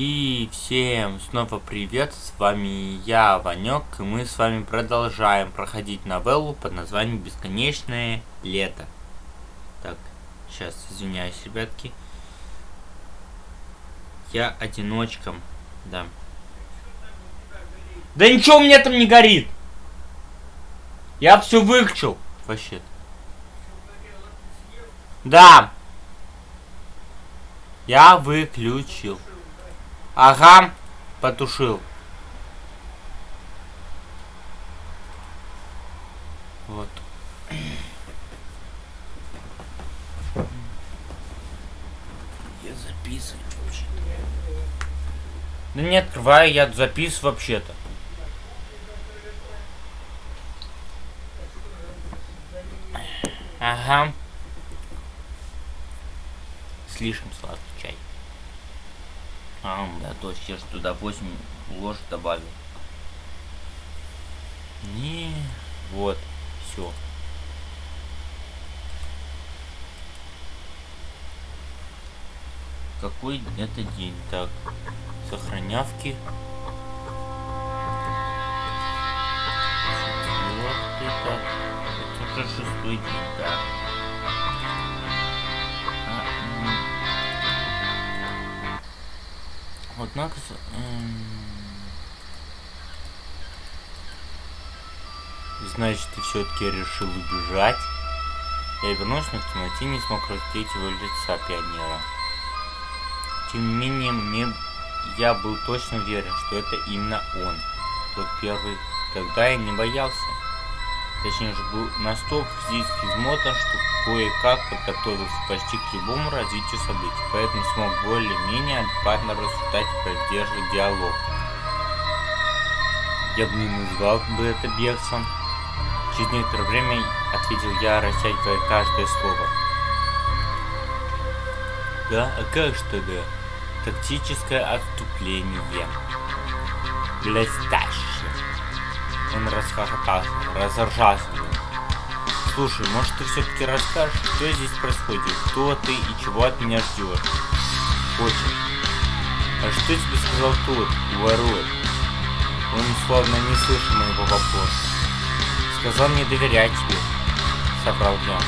И всем снова привет, с вами я, Ванек, и мы с вами продолжаем проходить новеллу под названием «Бесконечное лето». Так, сейчас, извиняюсь, ребятки. Я одиночком, да. Да ничего у меня там не горит! Я все выключил, вообще -то. Да! Я выключил. Ага, потушил. Вот. Я записываю вообще. Да не открываю, я записываю вообще-то. Ага. Слишком сладкий чай. А, да, точно, я же туда 8 ложек добавил. Не, вот, все. Какой это день? Так, сохранявки. Четвертый, так. Это уже шестой день, да. Однако... Значит, ты все-таки решил убежать. Я вернулся, но в темноте не смог разглядеть его лица пионера. Тем не менее, мне я был точно уверен, что это именно он. Тот первый. Тогда я не боялся. Точнее же был настолько физически измотан, что кое-как подготовился почти к любому развитию событий, поэтому смог более-менее адекватно рассуждать и поддерживать диалог. Я бы не назвал бы это бегством. Через некоторое время ответил я, растягивая каждое слово. Да, а как что да? Тактическое отступление. Блестяще. Он расхохотался, разоржался. Слушай, может ты все-таки расскажешь, что здесь происходит, кто ты и чего от меня ждешь? Очень. А что тебе сказал тот, ворот? Он словно не слышал моего вопроса. Сказал не доверять тебе, соврал я.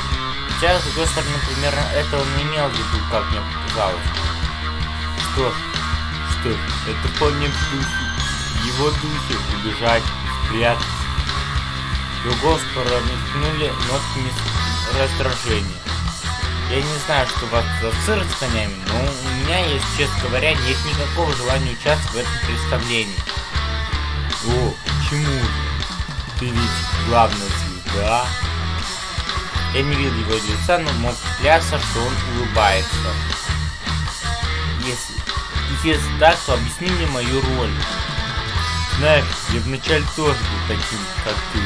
Хотя, с другой стороны, примерно это он не имел в виду, как мне показалось. Что ж, что ж, это вполне в духе, его духе убежать, спрятаться. Его промелькнули нотки раздражения. Я не знаю, что вас за цирк с конями, но у меня, если честно говоря, нет никакого желания участвовать в этом представлении. О, почему же? Ты ведь главная звезда. Я не видел его лица, но мог клясться, что он улыбается. Если, если так, то объясни мне мою роль. Знаешь, я вначале тоже был таким, как ты.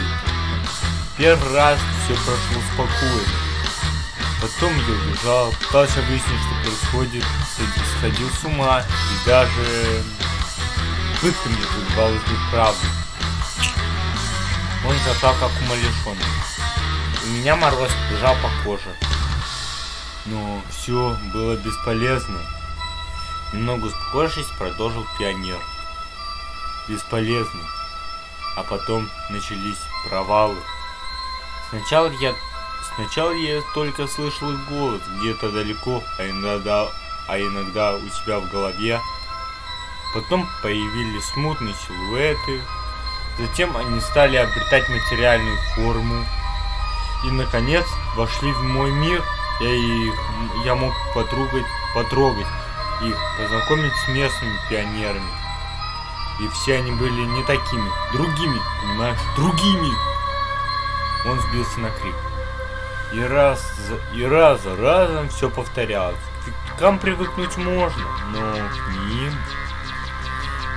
Первый раз все прошло спокойно. Потом я убежал, пытался выяснить, что происходит, сходил с ума и даже пытка мне быть правдой. Он зажал как умалишенный. У меня мороз бежал по коже. Но все было бесполезно. Немного успокоившись, продолжил пионер. Бесполезно. А потом начались провалы. Сначала я... Сначала я только слышал их голос где-то далеко, а иногда, а иногда у себя в голове. Потом появились смутные силуэты. Затем они стали обретать материальную форму. И, наконец, вошли в мой мир. Я, их, я мог потрогать, потрогать их, познакомить с местными пионерами. И все они были не такими, другими, понимаешь, другими. Он сбился на крик. И раз за, и раз за разом все повторялось. К кам привыкнуть можно, но к ним...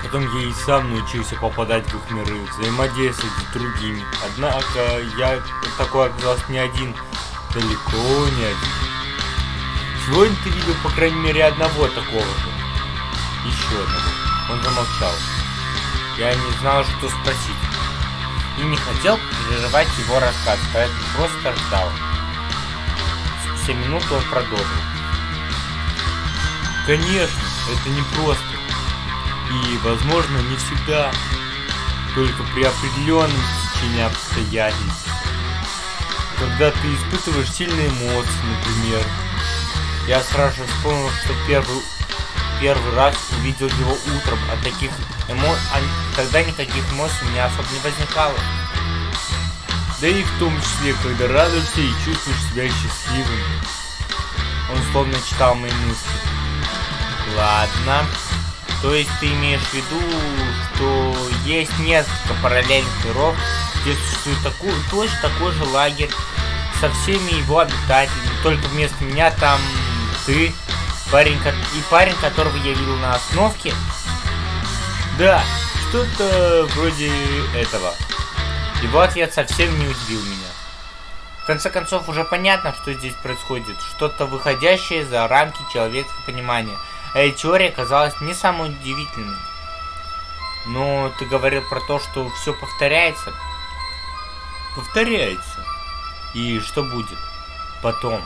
Потом я и сам научился попадать в их миры, взаимодействовать с другими. Однако я такой оказался не один, далеко не один. Сегодня ты видел, по крайней мере, одного такого же. Еще одного. Он замолчал. Я не знал, что спросить. И не хотел прерывать его рассказ, поэтому просто ждал. Спустя минуту он продолжил. Конечно, это не просто. И, возможно, не всегда. Только при определенном течении обстоятельств. Когда ты испытываешь сильные эмоции, например. Я сразу же вспомнил, что первый, первый раз увидел его утром. А таких эмоций... Тогда никаких эмоций у меня особо не возникало. Да и в том числе, когда радуешься и чувствуешь себя счастливым. Он словно читал мои мысли. Ладно. То есть ты имеешь в виду, что есть несколько параллельных миров, где существует такой, точно такой же лагерь со всеми его обитателями, только вместо меня там ты, парень, и парень, которого я видел на остановке? Да, что-то вроде этого. Его ответ совсем не удивил меня. В конце концов, уже понятно, что здесь происходит. Что-то выходящее за рамки человеческого понимания. А эта теория казалась не самой удивительной. Но ты говорил про то, что все повторяется. Повторяется. И что будет? Потом.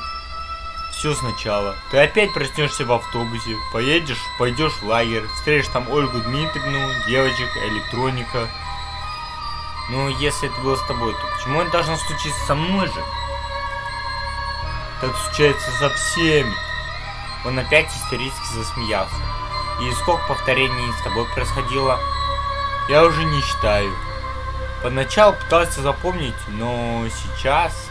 Все сначала. Ты опять проснешься в автобусе, поедешь, пойдешь в лагерь, встретишь там Ольгу Дмитриевну, девочек, электроника, ну, если это было с тобой, то почему это должно случиться со мной же? Так случается со всеми. Он опять истерически засмеялся. И сколько повторений с тобой происходило? Я уже не считаю. Поначалу пытался запомнить, но сейчас...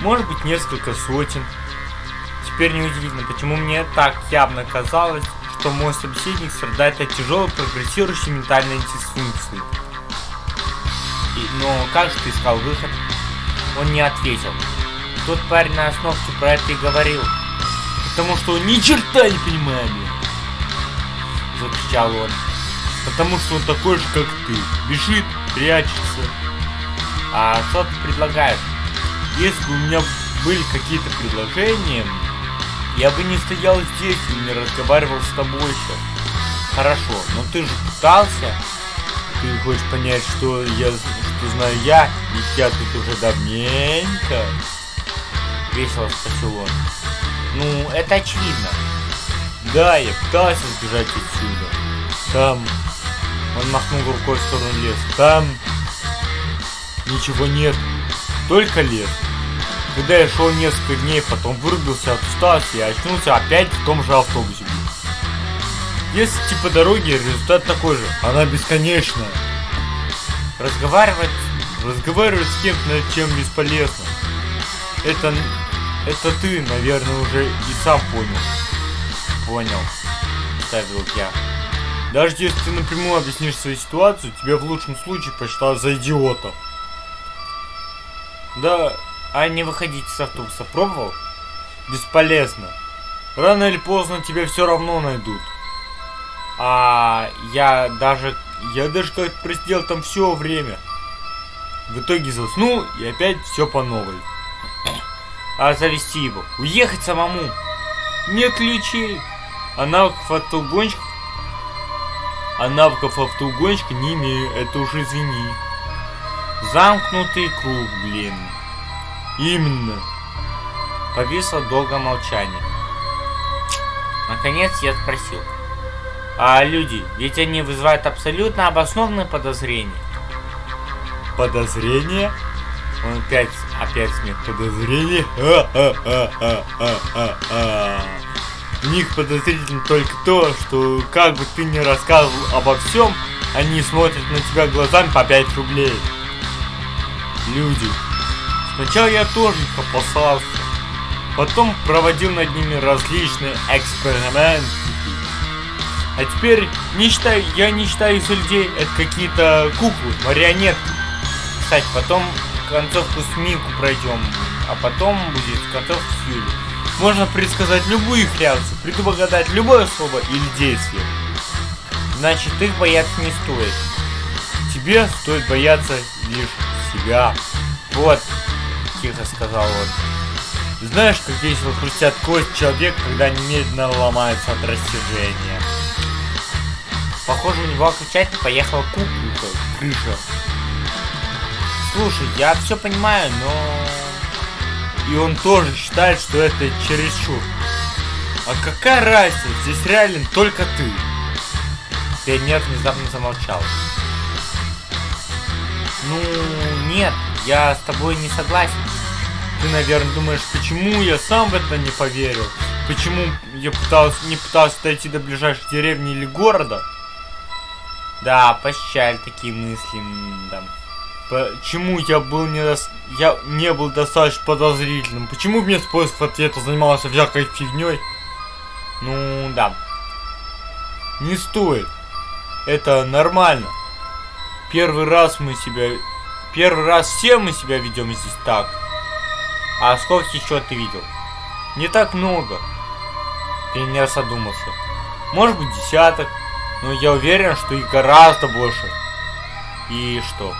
Может быть, несколько сотен. Теперь неудивительно, почему мне так явно казалось, что мой собеседник страдает от тяжелой прогрессирующей ментальной дисфункции. И, но как же ты искал выход? Он не ответил. Тот парень на остановке про это и говорил. Потому что он ни черта не понимает. Закричал он. Потому что он такой же, как ты. Бежит, прячется. А что ты предлагаешь? Если бы у меня были какие-то предложения, я бы не стоял здесь и не разговаривал с тобой еще. Хорошо, но ты же пытался. Ты хочешь понять, что я, что знаю я, ведь я тут уже давненько. Весело спросил он. Ну, это очевидно. Да, я пытался сбежать отсюда. Там... Он махнул рукой в сторону леса. Там... Ничего нет. Только лес. Когда я шел несколько дней, потом вырубился от усталости и очнулся опять в том же автобусе. Если типа дороги, результат такой же. Она бесконечная. Разговаривать, разговаривать с кем-то над чем бесполезно. Это, это ты, наверное, уже и сам понял. Понял, ставил я. Даже если ты напрямую объяснишь свою ситуацию, тебя в лучшем случае посчитают за идиота. Да, а не выходить с автобуса пробовал? Бесполезно. Рано или поздно тебя все равно найдут. А я даже... Я даже как-то просидел там все время. В итоге заснул и опять все по новой. А завести его? Уехать самому? Нет ключей. А навыков автоугонщика... А навыков автоугонщика не имею, это уже извини. Замкнутый круг, блин. Именно. Повисло долго молчание. Наконец я спросил. А люди, ведь они вызывают абсолютно обоснованные подозрения. Подозрения? Он опять, опять смех. Подозрения? У них подозрительно только то, что как бы ты ни рассказывал обо всем, они смотрят на тебя глазами по 5 рублей. Люди, Сначала я тоже их опасался. Потом проводил над ними различные эксперименты. А теперь не считаю, я не считаю из людей это какие-то куклы, марионетки. Кстати, потом концовку с Мику пройдем, а потом будет концовка с Юлей. Можно предсказать любую их реакцию, предугадать любое слово или действие. Значит, их бояться не стоит. Тебе стоит бояться лишь себя. Вот, тихо сказал он. Знаешь, как весело хрустят кость человек, когда немедленно ломается от растяжения. Похоже, у него окончательно поехала куколка, крыша. Слушай, я все понимаю, но... И он тоже считает, что это чересчур. А какая разница? Здесь реален только ты. пионер внезапно замолчал. Ну, нет, я с тобой не согласен. Ты, наверное, думаешь, почему я сам в это не поверил? Почему я пытался, не пытался дойти до ближайшей деревни или города? Да, пощаль такие мысли, да. Почему я был не дос... я не был достаточно подозрительным? Почему мне способ ответа занимался всякой фигней? Ну, да. Не стоит. Это нормально. Первый раз мы себя... Первый раз все мы себя ведем здесь так. А сколько еще ты видел? Не так много. Пионер задумался. Может быть десяток. Но я уверен, что их гораздо больше. И что?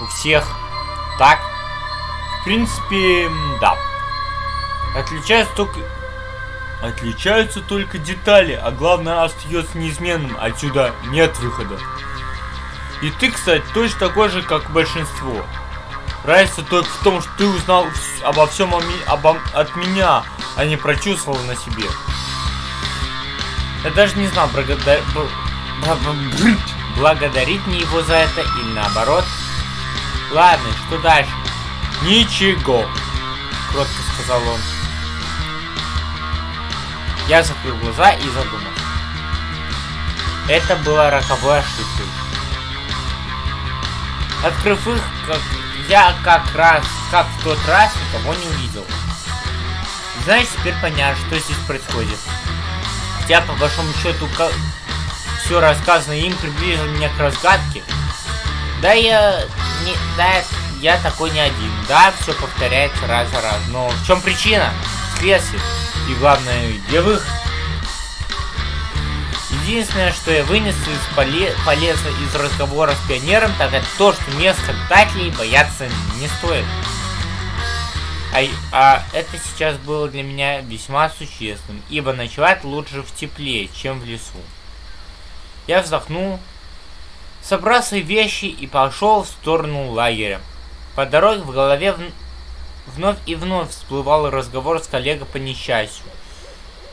У всех так? В принципе, да. Отличаются только... Отличаются только детали, а главное остается неизменным. Отсюда нет выхода. И ты, кстати, точно такой же, как большинство. Разница только в том, что ты узнал обо всем обо, от меня, а не прочувствовал на себе. Я даже не знал, благодар... благодарить мне его за это или наоборот. Ладно, что дальше? Ничего, кротко сказал он. Я закрыл глаза и задумался. Это было роковой ошибкой. Открыв их, как я как раз, как в тот раз, никого не увидел. Знаешь, теперь понятно, что здесь происходит. Хотя, по большому счету, все рассказанное им приблизило меня к разгадке. Да я... Не, да, я такой не один. Да, все повторяется раз за раз. Но в чем причина? Следствие. И главное, где выход? Единственное, что я вынес из поле полезно из разговора с пионером, так это то, что местных обитателей бояться не стоит. А, а это сейчас было для меня весьма существенным, ибо ночевать лучше в тепле, чем в лесу. Я вздохнул, собрал свои вещи и пошел в сторону лагеря. По дороге в голове в... вновь и вновь всплывал разговор с коллегой по несчастью.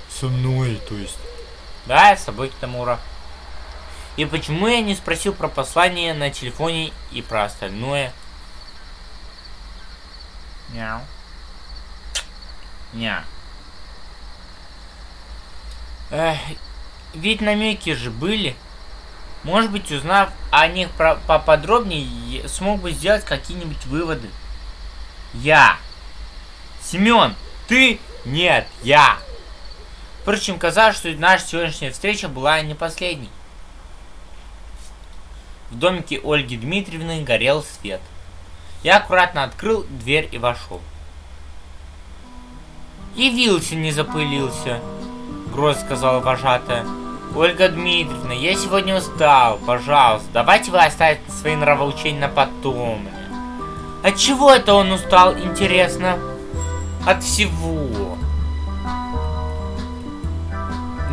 Со мной, то есть. Да, с собой Китамура. И почему я не спросил про послание на телефоне и про остальное? Мяу. Ня. Эх, ведь намеки же были. Может быть, узнав о них про поподробнее, смог бы сделать какие-нибудь выводы. Я. Семен, ты? Нет, я. Впрочем, казалось, что наша сегодняшняя встреча была не последней. В домике Ольги Дмитриевны горел свет. Я аккуратно открыл дверь и вошел. «Явился, не запылился», — грозно сказала вожатая. «Ольга Дмитриевна, я сегодня устал. Пожалуйста, давайте вы оставите свои нравоучения на потом». От чего это он устал, интересно? От всего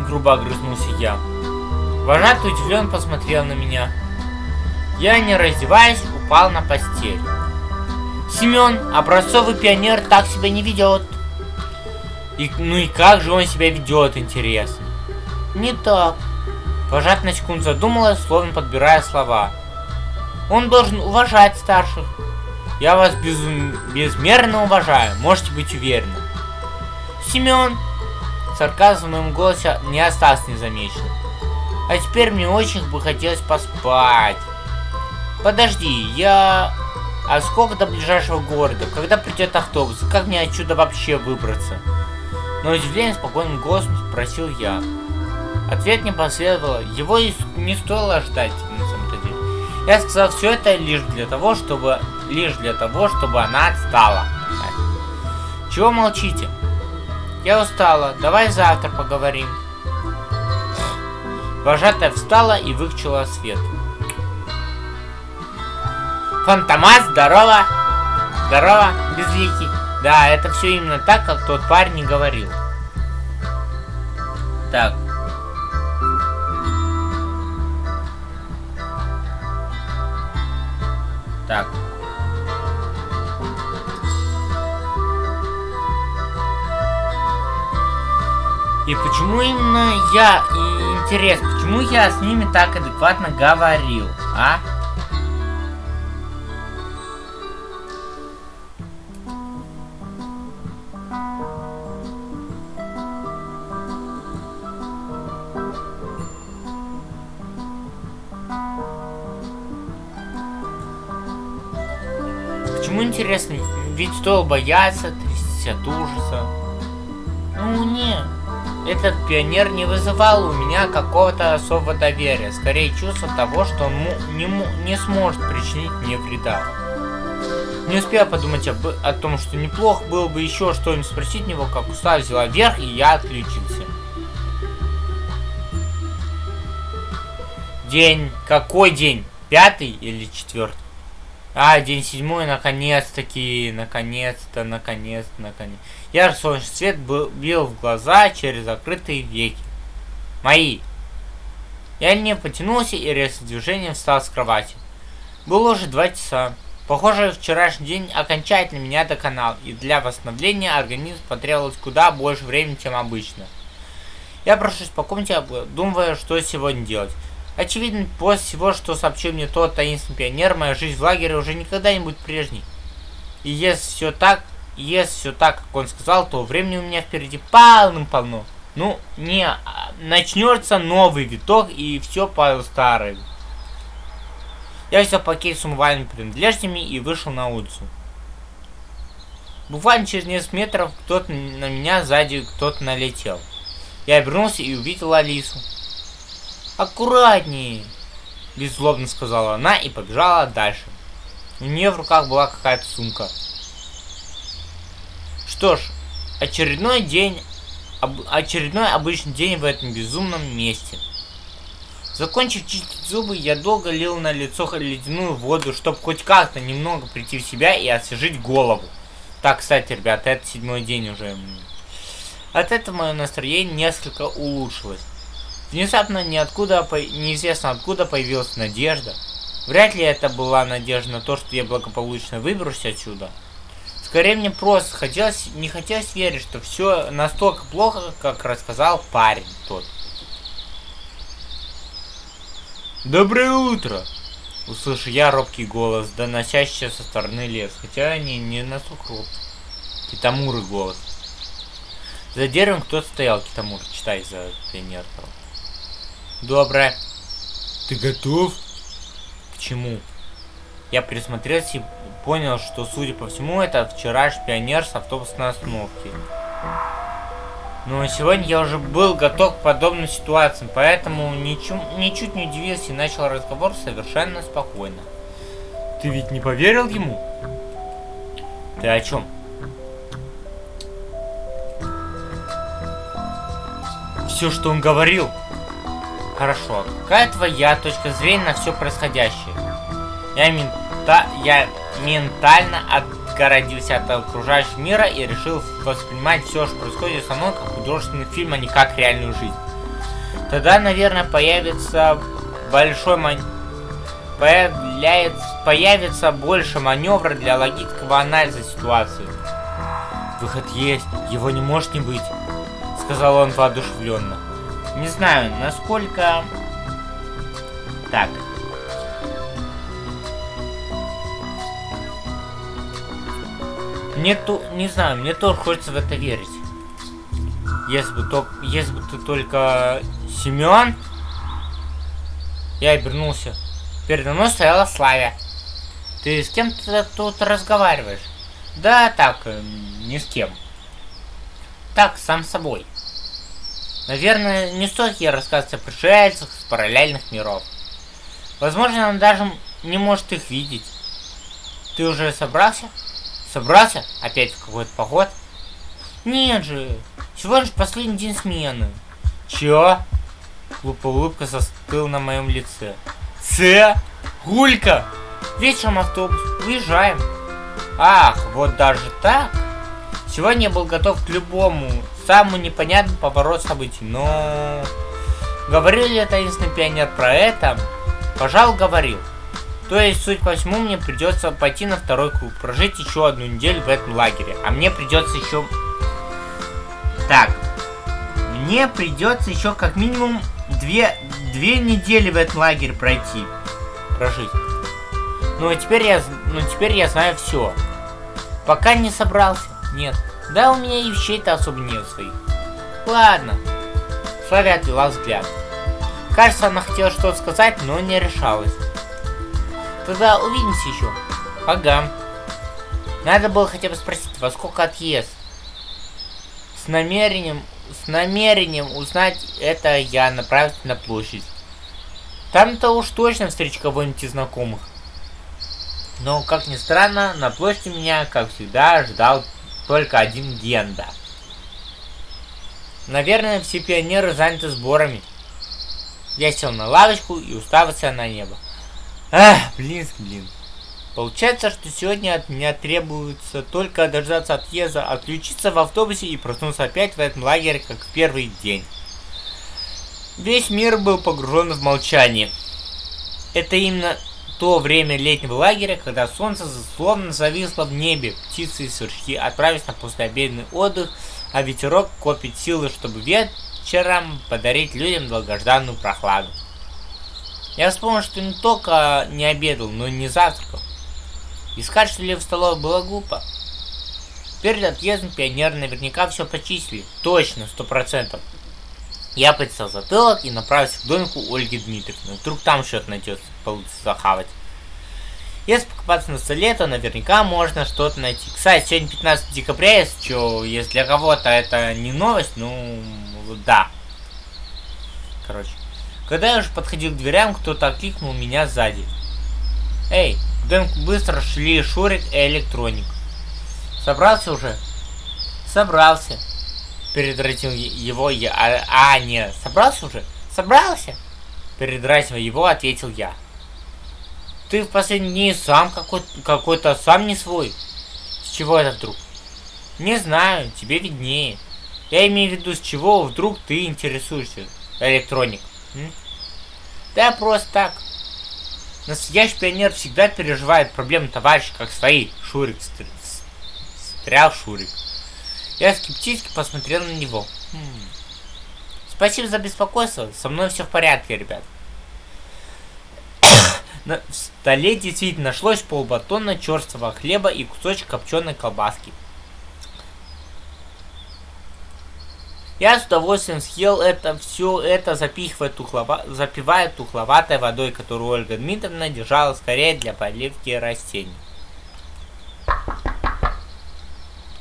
грубо огрызнулся я. Вожатый удивленно посмотрел на меня. Я, не раздеваясь, упал на постель. Семен, образцовый пионер, так себя не ведет. И, ну и как же он себя ведет, интересно? Не так. Вожат на секунду задумалась, словно подбирая слова. Он должен уважать старших. Я вас без... безмерно уважаю, можете быть уверены. Семен, Сарказм в моем голосе не остался незамеченным. А теперь мне очень бы хотелось поспать. Подожди, я... А сколько до ближайшего города? Когда придет автобус? Как мне отсюда вообще выбраться? Но удивление спокойным голосом спросил я. Ответ не последовало. Его и не стоило ждать, на самом-то деле. Я сказал все это лишь для того, чтобы... Лишь для того, чтобы она отстала. Чего молчите? Я устала, давай завтра поговорим. Вожатая встала и выключила свет. Фантомас, здорово! Здорово, безликий. Да, это все именно так, как тот парень говорил. Так. Так. И почему именно я? И Интересно, почему я с ними так адекватно говорил, а? Почему интересно? Ведь стоило бояться, трястись от ужаса. Ну нет. Этот пионер не вызывал у меня какого-то особого доверия. Скорее чувство того, что он не, не сможет причинить мне вреда. Не успел подумать об, о том, что неплохо было бы еще что-нибудь спросить него, как уста взяла вверх, и я отключился. День. Какой день? Пятый или четвертый? А, день седьмой, наконец-таки, наконец-то, наконец-то, наконец. Я солнечный свет бил в глаза через закрытые веки. Мои. Я не потянулся и резким движением встал с кровати. Было уже два часа. Похоже, вчерашний день окончательно меня доконал, и для восстановления организм потребовалось куда больше времени, чем обычно. Я прошусь по комнате, думая, что сегодня делать. Очевидно, после всего, что сообщил мне тот таинственный пионер, моя жизнь в лагере уже никогда не будет прежней. И если все так, если все так, как он сказал, то времени у меня впереди полным-полно. Ну, не, а, начнется новый виток и все по старой. Я взял пакет с умывальными принадлежностями и вышел на улицу. Буквально через несколько метров кто-то на меня сзади кто-то налетел. Я обернулся и увидел Алису. «Аккуратнее!» Беззлобно сказала она и побежала дальше. У нее в руках была какая-то сумка. Что ж, очередной день, об, очередной обычный день в этом безумном месте. Закончив чистить зубы, я долго лил на лицо ледяную воду, чтобы хоть как-то немного прийти в себя и освежить голову. Так, кстати, ребята, это седьмой день уже. От этого мое настроение несколько улучшилось. Внезапно ниоткуда, неизвестно откуда появилась надежда. Вряд ли это была надежда на то, что я благополучно выберусь отсюда. Скорее мне просто хотелось, не хотелось верить, что все настолько плохо, как рассказал парень тот. Доброе утро! Услышу я робкий голос, доносящийся со стороны лес, хотя они не настолько робкий. Китамуры голос. За деревом кто-то стоял, Китамур, читай за пионером. Доброе. Ты готов? К чему? Я присмотрелся и понял, что, судя по всему, это вчерашний пионер с автобусной остановки. Но сегодня я уже был готов к подобным ситуациям, поэтому ничем, ничуть не удивился и начал разговор совершенно спокойно. Ты ведь не поверил ему? Ты о чем? Все, что он говорил, Хорошо. Какая твоя точка зрения на все происходящее? Я, мента... я ментально отгородился от окружающего мира и решил воспринимать все, что происходит со мной, как художественный фильм, а не как реальную жизнь. Тогда, наверное, появится большой ман... появляется... появится больше маневра для логического анализа ситуации. Выход есть, его не может не быть, сказал он воодушевленно. Не знаю, насколько... Так. Мне то... Не знаю, мне тоже хочется в это верить. Если бы, то, если бы ты только Семен... Я обернулся. Передо мной стояла Славя. Ты с кем то тут разговариваешь? Да, так, э, ни с кем. Так, сам собой. Наверное, не стоит ей рассказывать о пришельцах с параллельных миров. Возможно, она даже не может их видеть. Ты уже собрался? Собрался? Опять в какой-то поход? Нет же, всего лишь последний день смены. Чё? Глупая улыбка застыла на моем лице. Ц? Гулька! Вечером автобус. Уезжаем. Ах, вот даже так? Сегодня я был готов к любому самый непонятный поворот событий, но... Говорил ли таинственный пионер про это? Пожалуй, говорил. То есть, суть по всему, мне придется пойти на второй круг, прожить еще одну неделю в этом лагере. А мне придется еще... Так. Мне придется еще как минимум две, две недели в этом лагере пройти. Прожить. Ну, а теперь я, ну, теперь я знаю все. Пока не собрался. Нет. Да, у меня и вещей-то особо нет своих. Ладно. Славя отвела взгляд. Кажется, она хотела что-то сказать, но не решалась. Тогда увидимся еще. Ага. Надо было хотя бы спросить, во сколько отъезд. С намерением, с намерением узнать это я направился на площадь. Там-то уж точно встречу кого-нибудь из знакомых. Но, как ни странно, на площади меня, как всегда, ждал только один Генда. Наверное, все пионеры заняты сборами. Я сел на лавочку и уставился на небо. Ах, блин, блин. Получается, что сегодня от меня требуется только дождаться отъезда, отключиться в автобусе и проснуться опять в этом лагере, как в первый день. Весь мир был погружен в молчание. Это именно то время летнего лагеря, когда солнце словно зависло в небе, птицы и сверчки отправились на послеобеденный отдых, а ветерок копит силы, чтобы вечером подарить людям долгожданную прохладу. Я вспомнил, что не только не обедал, но и не завтракал. Искать что ли в столовой было глупо. Перед отъездом пионеры наверняка все почистили. Точно, сто процентов. Я подсел затылок и направился к домику Ольги Дмитриевны. Вдруг там что-то найдется, получится захавать. Если покопаться на столе, то наверняка можно что-то найти. Кстати, сегодня 15 декабря, если что, если для кого-то это не новость, ну, да. Короче. Когда я уже подходил к дверям, кто-то окликнул меня сзади. Эй, к домику быстро шли Шурик и Электроник. Собрался уже? Собрался. Передратил его я. А, а нет, собрался уже? Собрался? Передразнивая его, ответил я. Ты в последние дни сам какой-то какой сам не свой. С чего это вдруг? Не знаю, тебе виднее. Я имею в виду, с чего вдруг ты интересуешься, электроник. М? Да просто так. Настоящий пионер всегда переживает проблемы товарища, как свои. Шурик стрял Шурик. Я скептически посмотрел на него. Хм. Спасибо за беспокойство. Со мной все в порядке, ребят. На столе действительно нашлось полбатона черствого хлеба и кусочек копченой колбаски. Я с удовольствием съел это, все это, запихивая тухлова, запивая тухловатой водой, которую Ольга Дмитриевна держала скорее для поливки растений.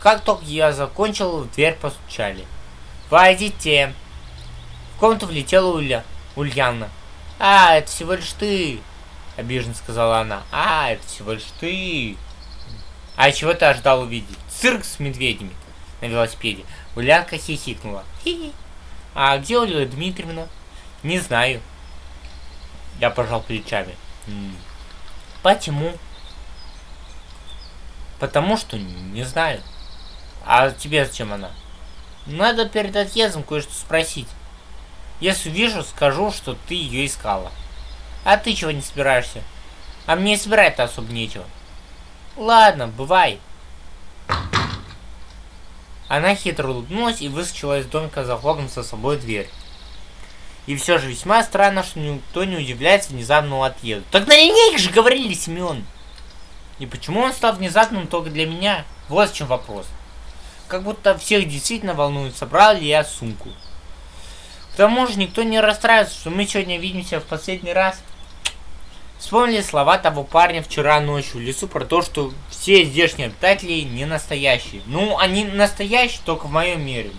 Как только я закончил, в дверь постучали. «Войдите!» В комнату влетела Уля. Ульяна. «А, это всего лишь ты!» Обиженно сказала она. «А, это всего лишь ты!» «А чего ты ожидал увидеть?» «Цирк с медведями!» На велосипеде. Улянка хихикнула. Хи-хи. «А где Ольга Дмитриевна?» «Не знаю». Я пожал плечами. «Почему?» «Потому что не знаю». А тебе зачем она? Надо перед отъездом кое-что спросить. Если вижу, скажу, что ты ее искала. А ты чего не собираешься? А мне собирать-то особо нечего. Ладно, бывай. Она хитро улыбнулась и выскочила из домика, захлопнув за собой дверь. И все же весьма странно, что никто не удивляется внезапному отъезду. Так на линейке же говорили, Семен. И почему он стал внезапным только для меня? Вот в чем вопрос. Как будто всех действительно волнует, собрал ли я сумку. К тому же никто не расстраивается, что мы сегодня видимся в последний раз. Вспомнили слова того парня вчера ночью в лесу про то, что все здешние обитатели не настоящие. Ну, они настоящие только в моем мире.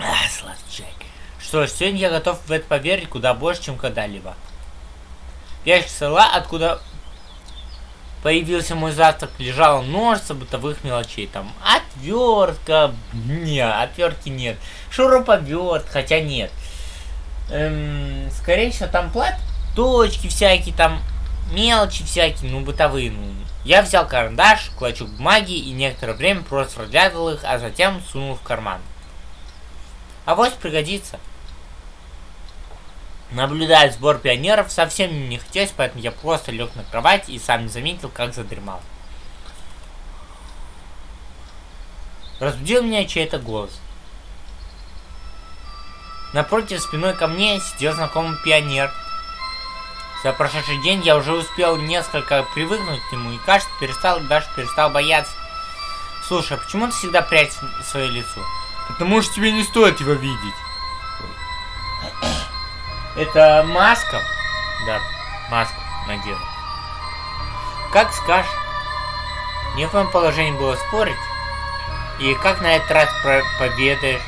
Ах, сладчак. Что ж, сегодня я готов в это поверить куда больше, чем когда-либо. Ящик села, откуда появился мой завтрак, лежало множество бытовых мелочей. Там отвертка, не, отвертки нет. Шуруповерт, хотя нет. Эм, скорее всего, там плат, точки всякие, там мелочи всякие, ну, бытовые. Ну. Я взял карандаш, клочок бумаги и некоторое время просто разглядывал их, а затем сунул в карман. А вот пригодится. Наблюдать сбор пионеров совсем не хотелось, поэтому я просто лег на кровать и сам не заметил, как задремал. Разбудил меня чей-то голос. Напротив спиной ко мне сидел знакомый пионер. За прошедший день я уже успел несколько привыкнуть к нему и, кажется, перестал, даже перестал бояться. Слушай, а почему ты всегда прячешь свое лицо? Потому что тебе не стоит его видеть. Это маска? Да, маску надела. Как скажешь. Не в твоем положении было спорить. И как на этот раз победаешь?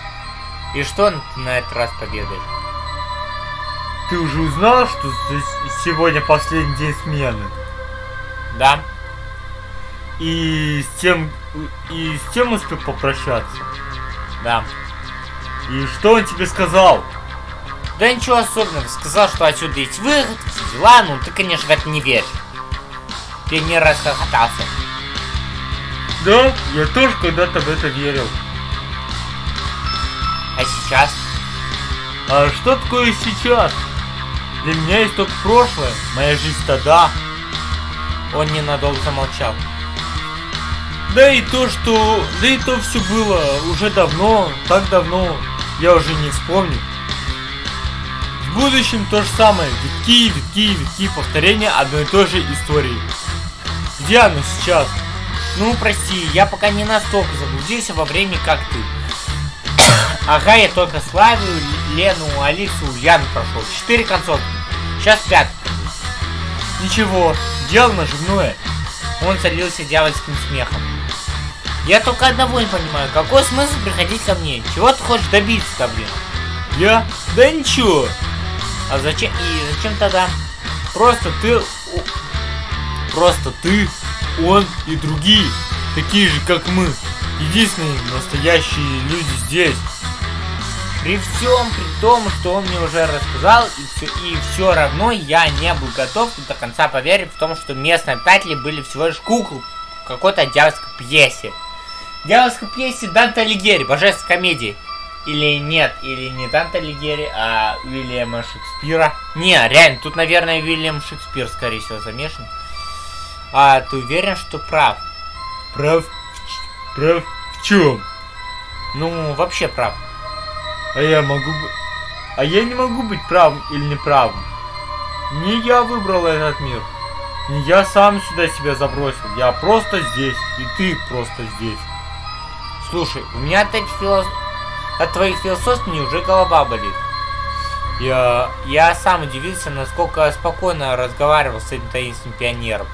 И что на этот раз победаешь? Ты уже узнал, что сегодня последний день смены? Да. И с тем... И с тем успел попрощаться? Да. И что он тебе сказал? Да ничего особенного. Сказал, что отсюда есть выход, все дела. Ну, ты, конечно, в это не веришь. Ты не расхохотался. Да, я тоже когда-то в это верил. А сейчас? А что такое сейчас? Для меня есть только прошлое, моя жизнь тогда. Он ненадолго замолчал. Да и то, что... Да и то все было уже давно, так давно, я уже не вспомню. В будущем то же самое, витки, витки, витки, повторения одной и той же истории. Где оно сейчас? Ну, прости, я пока не настолько заблудился во времени, как ты. Ага, я только Славию, Лену, Алису, Яну прошел. Четыре концовки. Сейчас пятый. Ничего, дело наживное. Он залился дьявольским смехом. Я только одного не понимаю, какой смысл приходить ко мне? Чего ты хочешь добиться-то, блин? Я? Да ничего. А зачем? И зачем тогда? Просто ты... Просто ты, он и другие, такие же, как мы. Единственные настоящие люди здесь. При всем при том, что он мне уже рассказал, и все, и все равно я не был готов до конца поверить в том, что местные обитатели были всего лишь куклы какой-то дьявольской пьесе. Дьявольской пьесе Данте Алигьери, божественной комедии. Или нет, или не Данте Алигьери, а Уильяма Шекспира. Не, реально, тут, наверное, Уильям Шекспир, скорее всего, замешан. А ты уверен, что прав? Прав? Прав в чем? Ну, вообще прав. А я могу... А я не могу быть правым или неправым. Не я выбрал этот мир. Не я сам сюда себя забросил. Я просто здесь. И ты просто здесь. Слушай, у меня от этих филос... От твоих философий уже голова болит. Я... Я сам удивился, насколько спокойно разговаривал с этим таинственным пионером.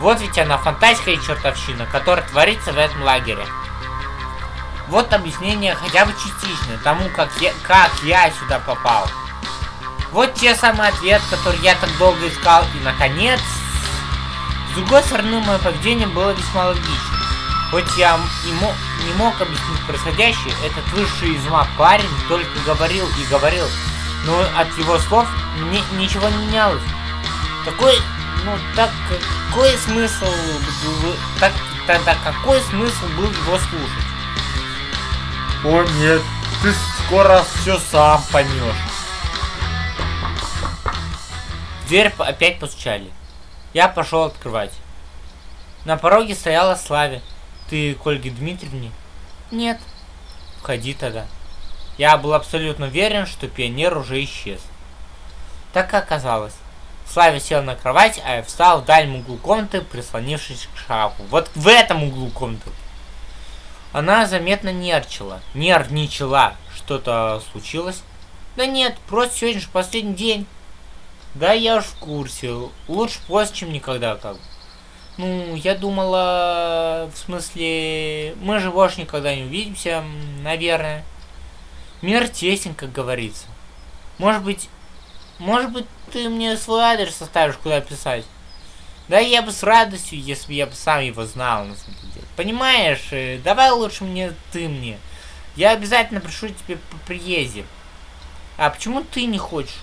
Вот ведь она фантастика и чертовщина, которая творится в этом лагере. Вот объяснение хотя бы частичное тому, как я, как я сюда попал. Вот те самый ответ, который я так долго искал. И, наконец... С другой стороны, мое поведение было весьма логичным. Хоть я и мог, не мог объяснить происходящее, этот высший из ума парень только говорил и говорил. Но от его слов мне ничего не менялось. Такой, ну так какой смысл, так, тогда какой смысл был его слушать? О нет, ты скоро все сам поймешь. дверь опять постучали. Я пошел открывать. На пороге стояла Славе. Ты к Ольге Дмитриевне? Нет. Входи тогда. Я был абсолютно уверен, что пионер уже исчез. Так и оказалось. Славя сел на кровать, а я встал в дальнем углу комнаты, прислонившись к шкафу. Вот в этом углу комнаты. Она заметно нервничала. Нервничала. Что-то случилось? Да нет, просто сегодня же последний день. Да, я уж в курсе. Лучше поздно, чем никогда, как Ну, я думала... В смысле... Мы же больше никогда не увидимся, наверное. Мир тесен, как говорится. Может быть... Может быть, ты мне свой адрес оставишь, куда писать? Да я бы с радостью, если бы я бы сам его знал, на самом деле. Понимаешь, э, давай лучше мне ты мне. Я обязательно пришлю тебе по приезде. А почему ты не хочешь?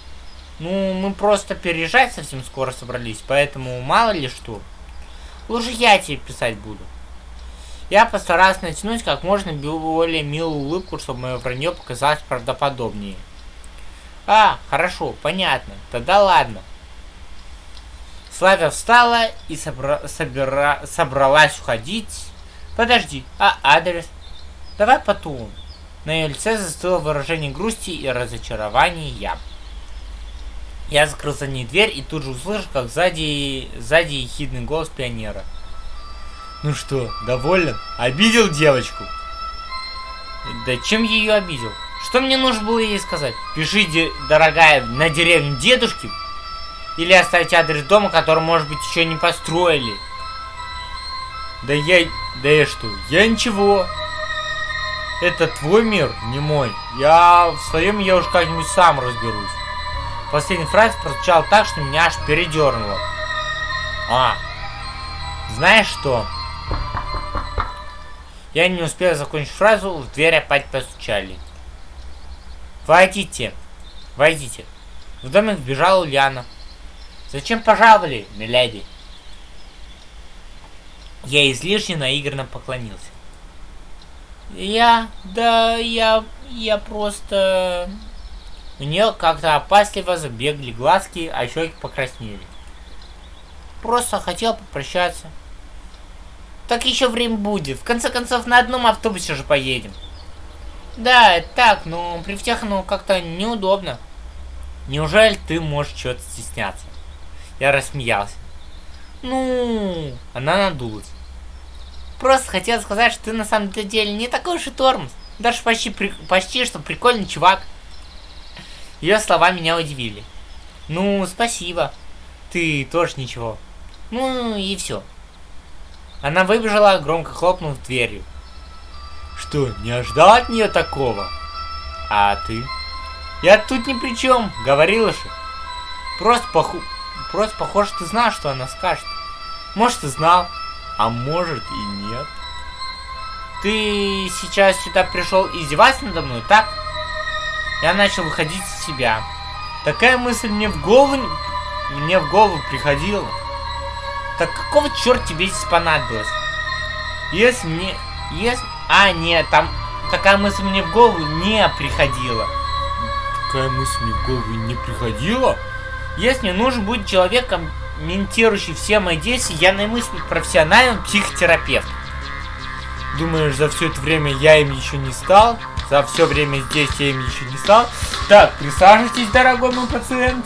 Ну, мы просто переезжать совсем скоро собрались, поэтому мало ли что. Лучше я тебе писать буду. Я постарался натянуть как можно более милую улыбку, чтобы мое вранье показалось правдоподобнее. А, хорошо, понятно. Тогда ладно. Славя встала и собра собира собралась уходить. Подожди, а адрес? Давай потом. На ее лице застыло выражение грусти и разочарования. Я закрыл за ней дверь и тут же услышал, как сзади, сзади ехидный голос пионера. Ну что, доволен? Обидел девочку? Да чем я ее обидел? Что мне нужно было ей сказать? Пишите, дорогая, на деревню дедушки? Или оставить адрес дома, который, может быть, еще не построили? Да я... Да я что? Я ничего. Это твой мир, не мой. Я в своем я уж как-нибудь сам разберусь. Последний фраз прозвучал так, что меня аж передернуло. А, знаешь что? Я не успел закончить фразу, в дверь опять постучали. Войдите, войдите. В домик вбежала Ульяна. Зачем пожаловали, миледи? Я излишне наигранно поклонился. Я, да, я, я просто... У нее как-то опасливо забегли глазки, а щеки покраснели. Просто хотел попрощаться. Так еще время будет. В конце концов, на одном автобусе же поедем. Да, так, но при всех ну как-то неудобно. Неужели ты можешь чего-то стесняться? Я рассмеялся. Ну, она надулась. Просто хотел сказать, что ты на самом деле не такой уж и тормоз. Даже почти, при, почти что прикольный чувак. Ее слова меня удивили. Ну, спасибо. Ты тоже ничего. Ну и все. Она выбежала, громко хлопнув дверью. Что, не ожидал от нее такого? А ты? Я тут ни при чем, говорила же. Просто, поху... Просто похоже, ты знал, что она скажет. Может, ты знал, а может и нет. Ты сейчас сюда пришел издеваться надо мной, так? Я начал выходить из себя. Такая мысль мне в голову... Мне в голову приходила. Так какого черт тебе здесь понадобилось? Если мне... Если... А, нет, там такая мысль мне в голову не приходила. Такая мысль мне в голову не приходила? Если мне нужен будет человек, комментирующий все мои действия, я наймусь профессиональным психотерапевтом. Думаешь, за все это время я им еще не стал? За все время здесь я им еще не стал? Так, присаживайтесь, дорогой мой пациент.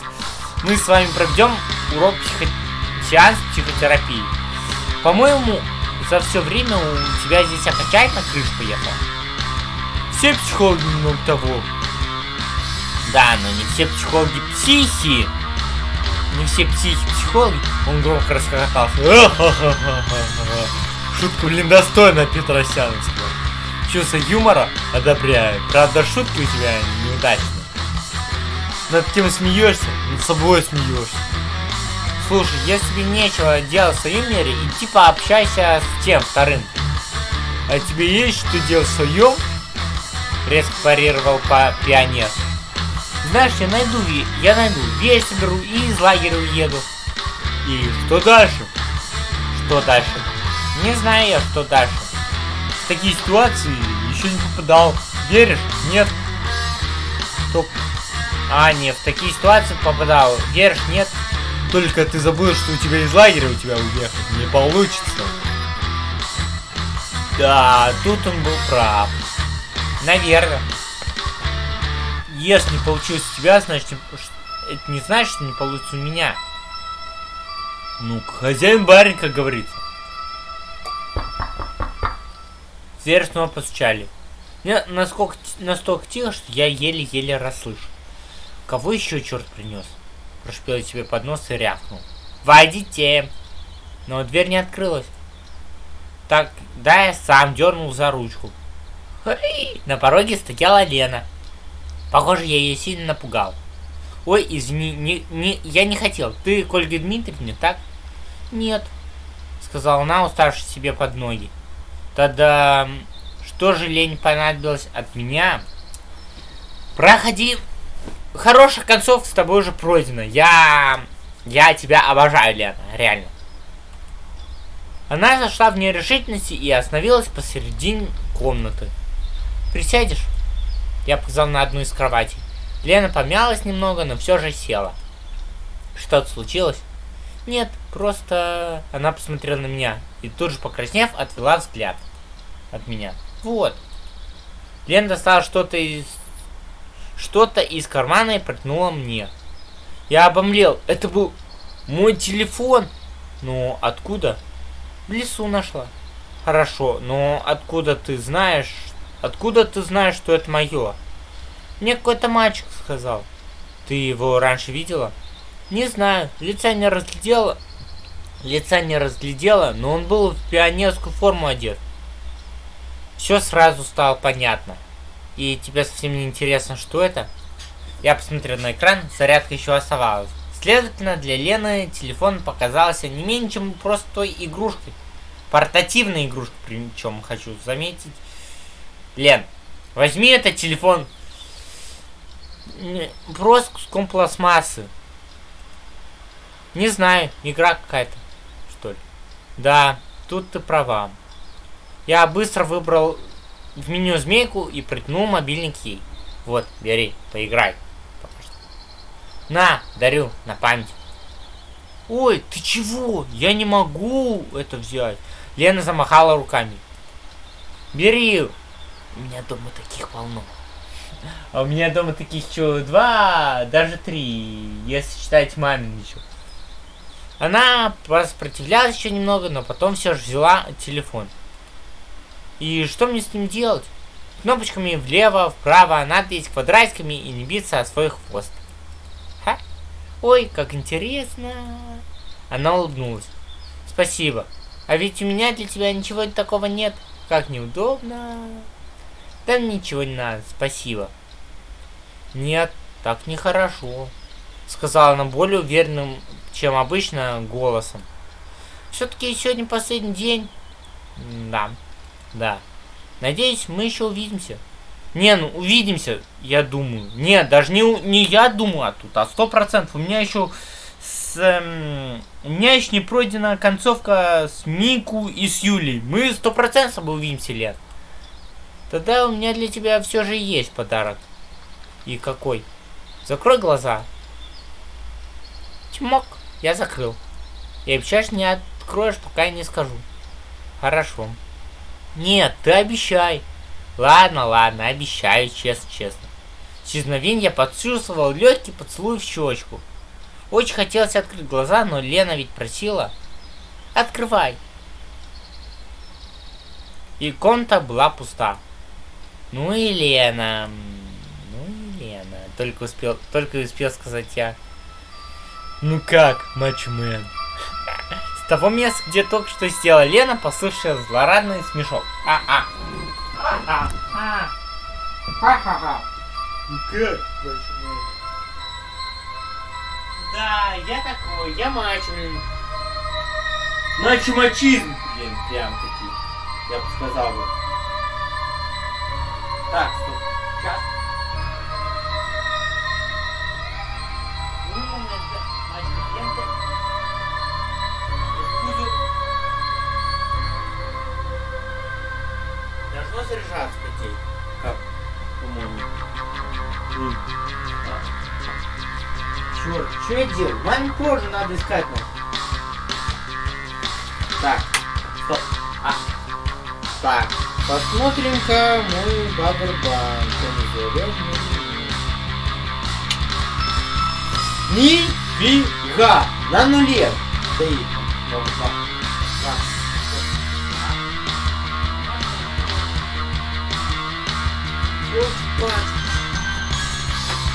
Мы с вами проведем урок психо... сеанс психотерапии. По-моему, за все время у тебя здесь окончательно крыша поехала. Все психологи немного того. Да, но не все психологи психи. Не все психи психологи. Он громко расхохотался. Шутка, блин, достойна Петросяновского. Чувство юмора одобряю. Правда, шутки у тебя неудачные. Над кем смеешься, над собой смеешься. Слушай, если тебе нечего делать в своем мире, иди пообщайся с тем вторым. А тебе есть что делать в своем? Резко парировал по пионер. Знаешь, я найду, я найду, вещь соберу и из лагеря уеду. И что дальше? Что дальше? Не знаю я, что дальше. В такие ситуации еще не попадал. Веришь? Нет? Стоп. А, нет, в такие ситуации попадал. Веришь? Нет? Только ты забыл, что у тебя из лагеря у тебя уехать не получится. Да, тут он был прав. Наверное. Если не получилось у тебя, значит, это не значит, что не получится у меня. Ну, хозяин барин, как говорится. Дверь снова постучали. Мне насколько, настолько тихо, что я еле-еле расслышал. Кого еще черт принес? Прошпел себе под нос и рявкнул. «Войдите!» Но дверь не открылась. Так, да, я сам дернул за ручку. На пороге стояла Лена. Похоже, я ее сильно напугал. Ой, извини, не, не, я не хотел. Ты к Ольге Дмитриевне, так? Нет, сказала она, уставшись себе под ноги. Тогда что же лень понадобилось от меня? Проходи хорошая концовка с тобой уже пройдена. Я... Я тебя обожаю, Лена, реально. Она зашла в нерешительности и остановилась посередине комнаты. Присядешь? Я показал на одну из кроватей. Лена помялась немного, но все же села. Что-то случилось? Нет, просто она посмотрела на меня и тут же покраснев, отвела взгляд от меня. Вот. Лена достала что-то из... Что-то из кармана и протянула мне. Я обомлел. Это был мой телефон. Ну, откуда? В лесу нашла. Хорошо, но откуда ты знаешь... Откуда ты знаешь, что это мое? Мне какой-то мальчик сказал. Ты его раньше видела? Не знаю, лица не разглядела. Лица не разглядела, но он был в пионерскую форму одет. Все сразу стало понятно. И тебе совсем не интересно, что это? Я посмотрел на экран, зарядка еще оставалась. Следовательно, для Лены телефон показался не менее чем простой игрушкой. Портативной игрушкой, причем хочу заметить. Лен, возьми этот телефон. Просто куском пластмассы. Не знаю, игра какая-то, что ли. Да, тут ты права. Я быстро выбрал в меню змейку и протянул мобильник ей. Вот, бери, поиграй. На, дарю, на память. Ой, ты чего? Я не могу это взять. Лена замахала руками. Бери. У меня дома таких полно. А у меня дома таких еще два, даже три, если считать мамин еще. Она сопротивлялась еще немного, но потом все же взяла телефон. И что мне с ним делать? Кнопочками влево, вправо, надпись квадратиками и не биться о свой хвост. Ха? Ой, как интересно. Она улыбнулась. Спасибо. А ведь у меня для тебя ничего такого нет. Как неудобно. Да ничего не надо, спасибо. Нет, так нехорошо. Сказала она более уверенным, чем обычно, голосом. Все-таки сегодня последний день. Да. Да. Надеюсь, мы еще увидимся. Не, ну увидимся, я думаю. Нет, даже не, не я думаю, а тут, а сто процентов. У меня еще с, эм, у меня еще не пройдена концовка с Мику и с Юлей. Мы сто процентов увидимся, Лен. Тогда у меня для тебя все же есть подарок. И какой? Закрой глаза. Чмок. Я закрыл. И обещаешь не откроешь, пока я не скажу. Хорошо. Нет, ты обещай. Ладно, ладно, обещаю, честно-честно. С исчезновения я почувствовал легкий поцелуй в щечку. Очень хотелось открыть глаза, но Лена ведь просила. Открывай. И комната была пуста. Ну и Лена. Ну и Лена. Только успел, только успел сказать я. Ну как, матчмен? Того места, где только что сделала Лена, послышался злорадный смешок. А-а. А-а. Ха-ха-ха. Ну как? Да, я такой, я мачмен. Мачо-мачизм. Блин, прям таки. Я бы сказал бы. Так, стоп. Сейчас. Должно заряжаться, детей. Как? По-моему. Черт, что я делаю? Маме тоже надо искать нас. Так, стоп. А. Так, посмотрим-ка мой Бабербан. Нифига! На нуле стоит.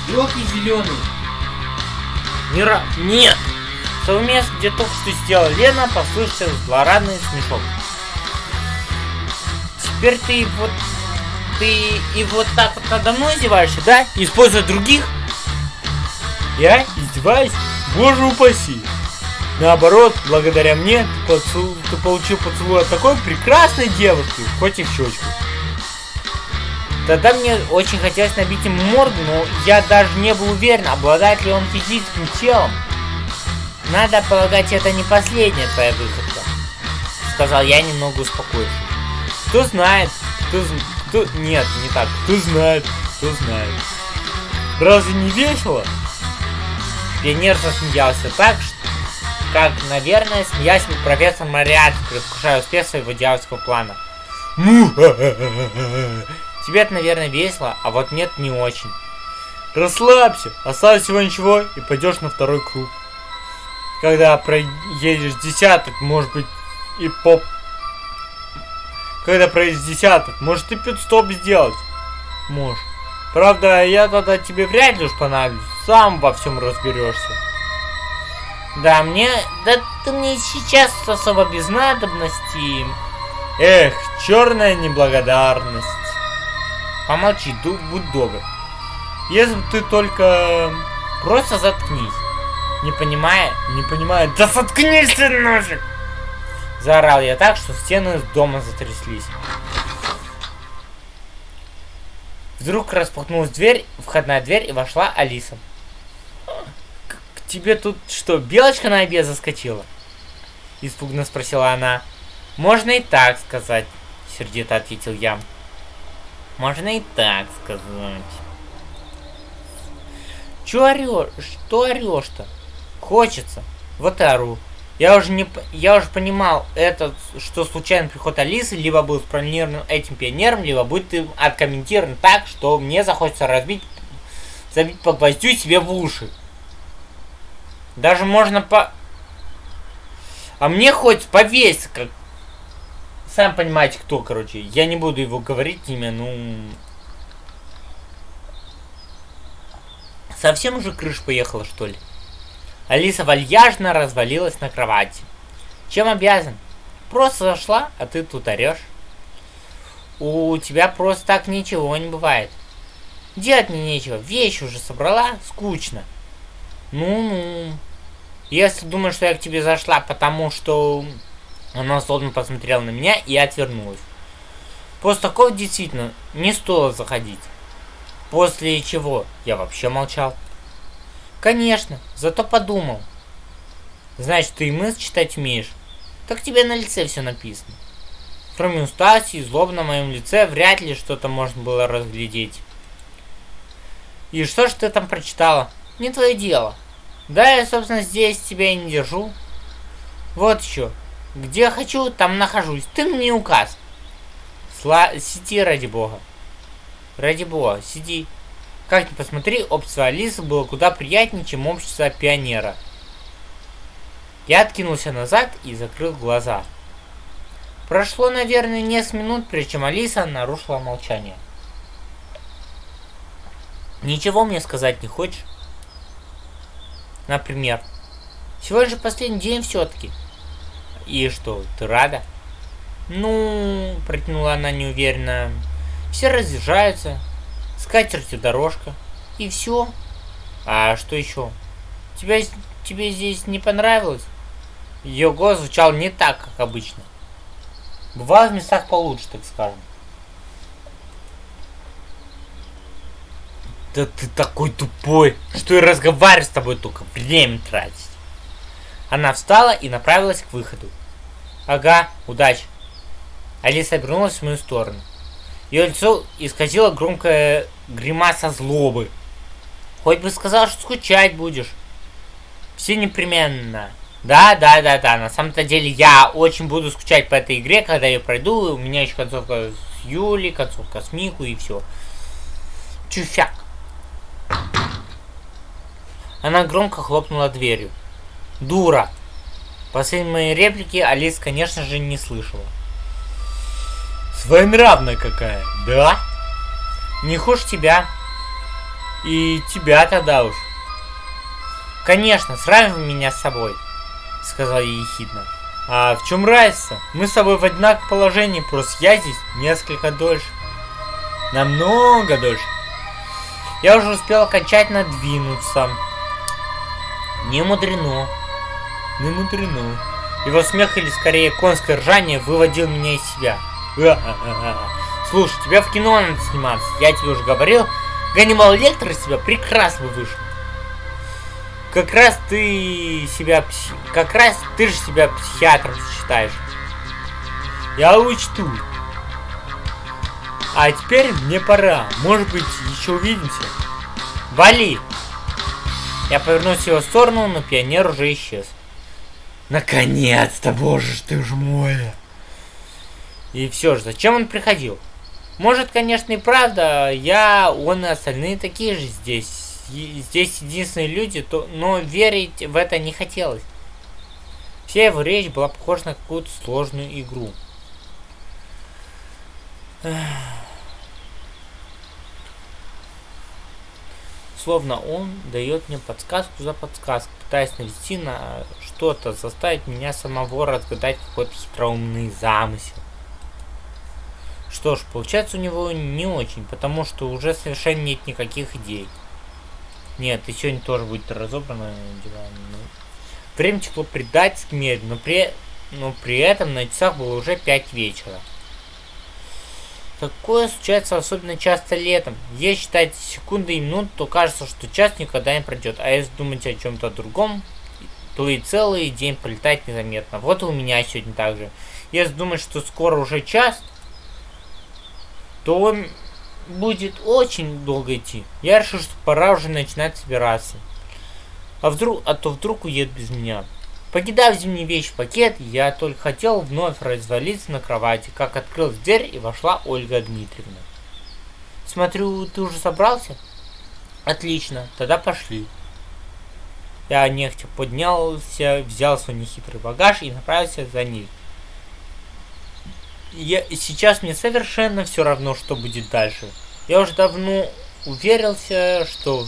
Елки зеленый. Мира... Нет! С того места, где только что сделала Лена, послышался злорадный смешок. Теперь ты вот... Ты и вот так вот надо мной издеваешься, да? Используя других? Я издеваюсь? Боже упаси! Наоборот, благодаря мне ты, поцел... ты получил поцелуй от такой прекрасной девушки, хоть и в щечку. Тогда мне очень хотелось набить ему морду, но я даже не был уверен, обладает ли он физическим телом. Надо полагать, это не последняя твоя выходка. Сказал я, немного успокоившись. Кто знает, кто, кто... Нет, не так. Кто знает, кто знает. Разве не весело? Пионер засмеялся так, что, как, наверное, смеялся профессор Мариарти, предвкушая успех своего дьявольского плана. Тебе это, наверное, весело, а вот нет, не очень. Расслабься, осталось всего ничего, и пойдешь на второй круг. Когда проедешь десяток, может быть, и поп... Когда проедешь десяток, может и пит-стоп сделать. Можешь. Правда, я тогда тебе вряд ли уж понадоблюсь. Сам во всем разберешься. Да, мне... Да ты мне сейчас особо без надобности. Эх, черная неблагодарность. Помолчи, будь добр. Если бы ты только... Просто заткнись. Не понимая, не понимая... Да заткнись ты нафиг! Заорал я так, что стены дома затряслись. Вдруг распахнулась дверь, входная дверь, и вошла Алиса. К, тебе тут что, белочка на обед заскочила? Испуганно спросила она. Можно и так сказать, сердито ответил я. Можно и так сказать. Чё орёшь? Что орёшь-то? Хочется. Вот и ору. Я уже не я уже понимал, это что случайный приход Алисы, либо был спланирован этим пионером, либо будет откомментирован так, что мне захочется разбить, забить по гвоздю себе в уши. Даже можно по... А мне хоть повесить, как... Сам понимаете, кто, короче. Я не буду его говорить имя, ну... Совсем уже крыш поехала, что ли? Алиса вальяжно развалилась на кровати. Чем обязан? Просто зашла, а ты тут орешь. У тебя просто так ничего не бывает. Делать мне нечего, вещи уже собрала, скучно. Ну-ну. Если думаешь, что я к тебе зашла, потому что она злобно посмотрела на меня и отвернулась. После такого действительно не стоило заходить. После чего я вообще молчал. Конечно, зато подумал. Значит, ты и мысль читать умеешь. Так тебе на лице все написано. Кроме усталости и злоб на моем лице, вряд ли что-то можно было разглядеть. И что ж ты там прочитала? Не твое дело. Да, я, собственно, здесь тебя и не держу. Вот еще. Где хочу, там нахожусь. Ты мне указ. Сла... Сиди, ради бога. Ради бога, сиди. Как ни посмотри, общество Алисы было куда приятнее, чем общество пионера. Я откинулся назад и закрыл глаза. Прошло, наверное, несколько минут, прежде чем Алиса нарушила молчание. Ничего мне сказать не хочешь? Например, сегодня же последний день все-таки. И что, ты рада? Ну, протянула она неуверенно. Все разъезжаются, скатертью дорожка. И все. А что еще? Тебя, тебе здесь не понравилось? Ее голос звучал не так, как обычно. Бывало в местах получше, так скажем. Да ты такой тупой, что и разговаривать с тобой только время тратить. Она встала и направилась к выходу. Ага, удачи. Алиса обернулась в мою сторону. Ее лицо исказило громкая гримаса злобы. Хоть бы сказал, что скучать будешь. Все непременно. Да, да, да, да. На самом-то деле я очень буду скучать по этой игре, когда я пройду. У меня еще концовка с Юли, концовка с Мику и все. Чуфяк. Она громко хлопнула дверью. Дура. Последние мои реплики Алис, конечно же, не слышала. Своенравная какая, да? Не хуже тебя. И тебя тогда уж. Конечно, сравнивай меня с собой, сказал я ехидно. А в чем разница? Мы с тобой в одинаковом положении, просто я здесь несколько дольше. Намного дольше. Я уже успел окончательно двинуться. Не мудрено. Не мудрено. Его смех или скорее конское ржание выводил меня из себя. Слушай, тебя в кино надо сниматься. Я тебе уже говорил. Ганнибал Лектор из тебя прекрасно вышел. Как раз ты себя... Как раз ты же себя психиатром считаешь. Я учту. А теперь мне пора. Может быть, еще увидимся. Вали! Я повернулся в его сторону, но пионер уже исчез. Наконец-то, боже ж ты ж мой! И все же, зачем он приходил? Может, конечно, и правда, я, он и остальные такие же здесь. здесь единственные люди, то, но верить в это не хотелось. Вся его речь была похожа на какую-то сложную игру. Словно он дает мне подсказку за подсказку, пытаясь навести на что-то, заставить меня самого разгадать какой-то хитроумный замысел. Что ж, получается у него не очень, потому что уже совершенно нет никаких идей. Нет, и сегодня тоже будет разобрано дела. Ну, время текло предательски медленно, но при, но при этом на часах было уже 5 вечера. Такое случается особенно часто летом. Если считать секунды и минут, то кажется, что час никогда не пройдет. А если думать о чем-то другом, то и целый день пролетает незаметно. Вот и у меня сегодня так же. Если думать, что скоро уже час, то он будет очень долго идти. Я решил, что пора уже начинать собираться. А вдруг, а то вдруг уедет без меня. Покидав зимний вещь пакет, я только хотел вновь развалиться на кровати, как открылась дверь и вошла Ольга Дмитриевна. Смотрю, ты уже собрался? Отлично, тогда пошли. Я нехотя поднялся, взял свой нехитрый багаж и направился за ней я, сейчас мне совершенно все равно, что будет дальше. Я уже давно уверился, что,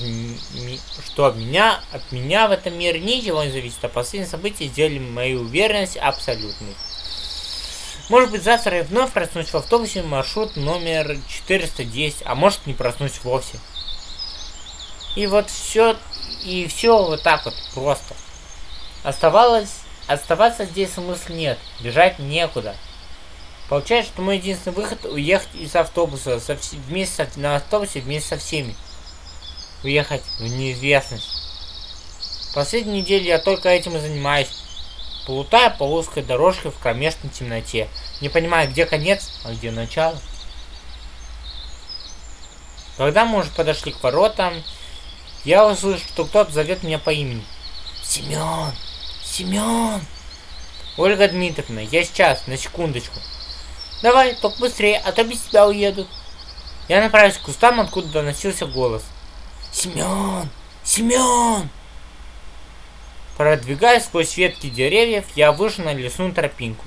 что от меня, от меня в этом мире ничего не зависит, а последние события сделали мою уверенность абсолютной. Может быть завтра я вновь проснусь в автобусе маршрут номер 410, а может не проснусь вовсе. И вот все, и все вот так вот просто. Оставалось, оставаться здесь смысла нет, бежать некуда. Получается, что мой единственный выход уехать из автобуса со вс... вместе со... на автобусе вместе со всеми. Уехать в неизвестность. Последнюю неделю я только этим и занимаюсь. Плутая по узкой дорожке в кромешной темноте. Не понимая, где конец, а где начало. Когда мы уже подошли к воротам, я услышал, что кто-то зовет меня по имени. Семен! Семен! Ольга Дмитриевна, я сейчас, на секундочку. Давай, только быстрее, а то без тебя уеду. Я направился к кустам, откуда доносился голос. Семен! Семен! Продвигаясь сквозь ветки деревьев, я вышел на лесную тропинку.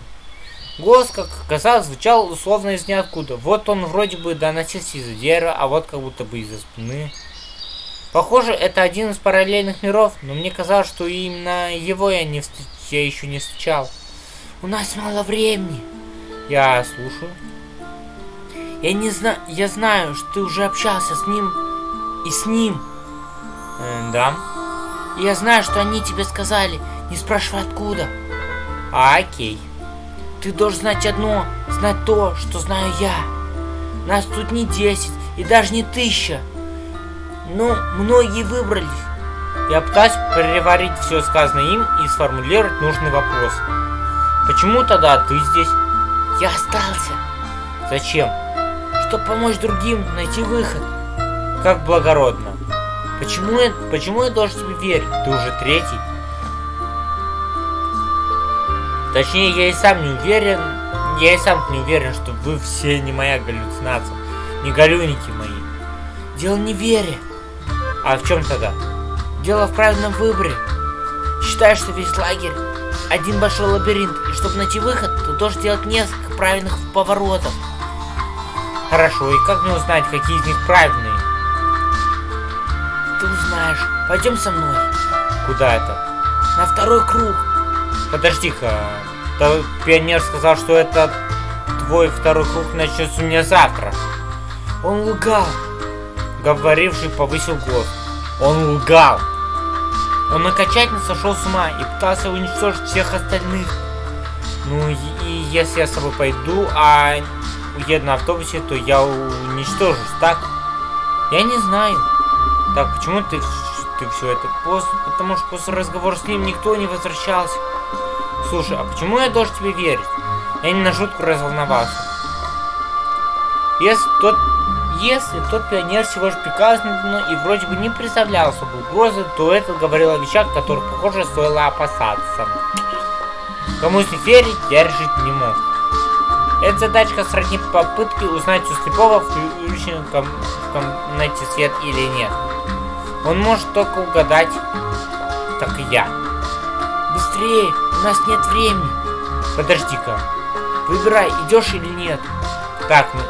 Голос, как оказалось, звучал условно из ниоткуда. Вот он вроде бы доносился из-за дерева, а вот как будто бы из-за спины. Похоже, это один из параллельных миров, но мне казалось, что именно его я, не встреч... я еще не встречал. У нас мало времени. Я слушаю. Я не знаю, я знаю, что ты уже общался с ним и с ним. Э, да. Я знаю, что они тебе сказали, не спрашивай откуда. А, окей. Ты должен знать одно, знать то, что знаю я. Нас тут не десять и даже не тысяча. Но многие выбрались. Я пытаюсь переварить все сказанное им и сформулировать нужный вопрос. Почему тогда ты здесь? Я остался. Зачем? Чтобы помочь другим найти выход. Как благородно. Почему я, почему я должен тебе верить? Ты уже третий. Точнее, я и сам не уверен, я и сам не уверен, что вы все не моя галлюцинация, не галюники мои. Дело не в вере. А в чем тогда? Дело в правильном выборе. Считаю, что весь лагерь один большой лабиринт, и чтобы найти выход, ты должен делать несколько правильных поворотов. Хорошо, и как мне узнать, какие из них правильные? Ты узнаешь. Пойдем со мной. Куда это? На второй круг. Подожди-ка. Пионер сказал, что это твой второй круг начнется у меня завтра. Он лгал. Говоривший повысил голос. Он лгал. Он окончательно сошел с ума и пытался уничтожить всех остальных. Ну и, и если я с тобой пойду, а уеду на автобусе, то я уничтожусь, так? Я не знаю. Так, почему ты, ты все это? После, потому что после разговора с ним никто не возвращался. Слушай, а почему я должен тебе верить? Я не на жутку разволновался. Если тот если тот пионер всего лишь приказ и вроде бы не представлял особой угрозы, то это говорило о вещах, которых, похоже, стоило опасаться. Кому верить, я решить не мог. Эта задачка сродни попытке узнать у слепого, включен в, ком в комнате свет или нет. Он может только угадать, так и я. Быстрее, у нас нет времени. Подожди-ка. Выбирай, идешь или нет. Так, ну,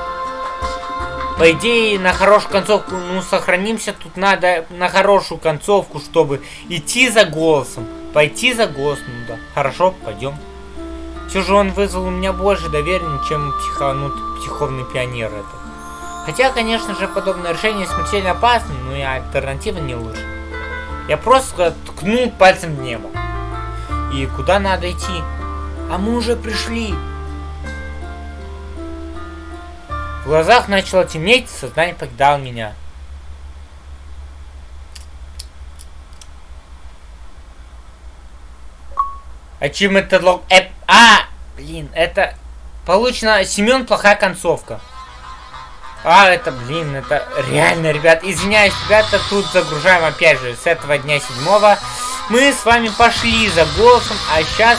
по идее, на хорошую концовку, ну, сохранимся, тут надо на хорошую концовку, чтобы идти за голосом. Пойти за голосом, ну да. Хорошо, пойдем. Все же он вызвал у меня больше доверия, чем психанут, психовный пионер это. Хотя, конечно же, подобное решение смертельно опасно, но и альтернатива не лучше. Я просто ткнул пальцем в небо. И куда надо идти? А мы уже пришли. В глазах начало темнеть, сознание покидало меня. Achievement log... Эп... А! Блин, это... Получено... Семен, плохая концовка. А, это, блин, это реально, ребят. Извиняюсь, ребята, тут загружаем опять же с этого дня седьмого. Мы с вами пошли за голосом, а сейчас